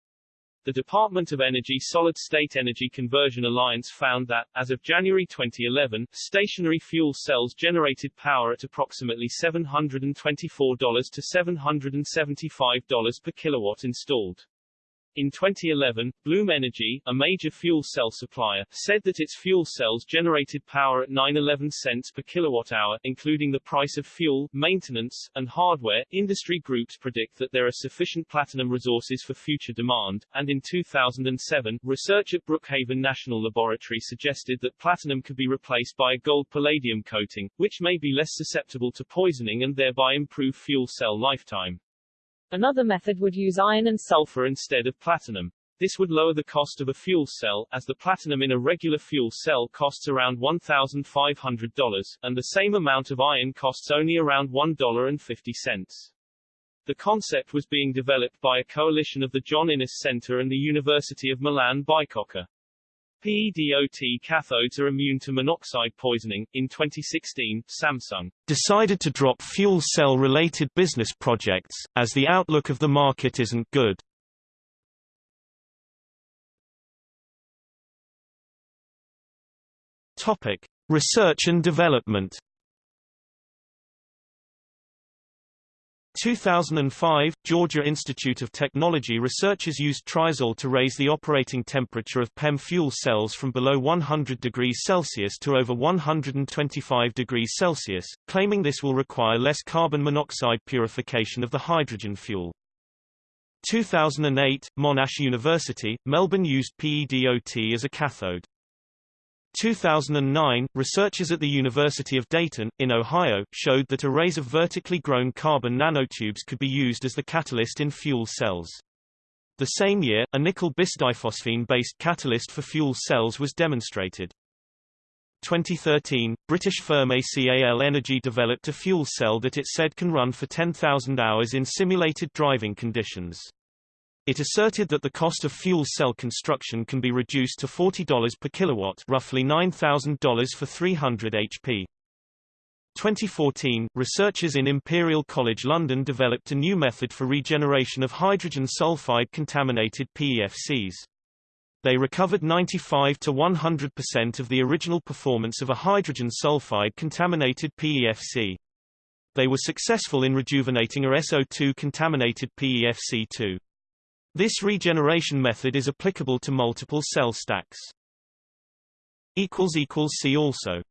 The Department of Energy Solid-State Energy Conversion Alliance found that, as of January 2011, stationary fuel cells generated power at approximately $724 to $775 per kilowatt installed. In 2011, Bloom Energy, a major fuel cell supplier, said that its fuel cells generated power at 911 cents per kilowatt-hour, including the price of fuel, maintenance, and hardware. Industry groups predict that there are sufficient platinum resources for future demand, and in 2007, research at Brookhaven National Laboratory suggested that platinum could be replaced by a gold-palladium coating, which may be less susceptible to poisoning and thereby improve fuel cell lifetime. Another method would use iron and sulfur instead of platinum. This would lower the cost of a fuel cell, as the platinum in a regular fuel cell costs around $1,500, and the same amount of iron costs only around $1.50. The concept was being developed by a coalition of the John Innes Center and the University of Milan Bicocca. PEDOT cathodes are immune to monoxide poisoning. In 2016, Samsung decided to drop fuel cell related business projects, as the outlook of the market isn't good. Topic: Research and development 2005, Georgia Institute of Technology researchers used triazole to raise the operating temperature of PEM fuel cells from below 100 degrees Celsius to over 125 degrees Celsius, claiming this will require less carbon monoxide purification of the hydrogen fuel. 2008, Monash University, Melbourne used PEDOT as a cathode. 2009, researchers at the University of Dayton, in Ohio, showed that arrays of vertically grown carbon nanotubes could be used as the catalyst in fuel cells. The same year, a nickel bisdiphosphine-based catalyst for fuel cells was demonstrated. 2013, British firm ACAL Energy developed a fuel cell that it said can run for 10,000 hours in simulated driving conditions. It asserted that the cost of fuel cell construction can be reduced to $40 per kilowatt roughly $9,000 for 300 HP. 2014, researchers in Imperial College London developed a new method for regeneration of hydrogen sulfide contaminated PEFCs. They recovered 95 to 100% of the original performance of a hydrogen sulfide contaminated PEFC. They were successful in rejuvenating a SO2 contaminated PEFC2. This regeneration method is applicable to multiple cell stacks. See also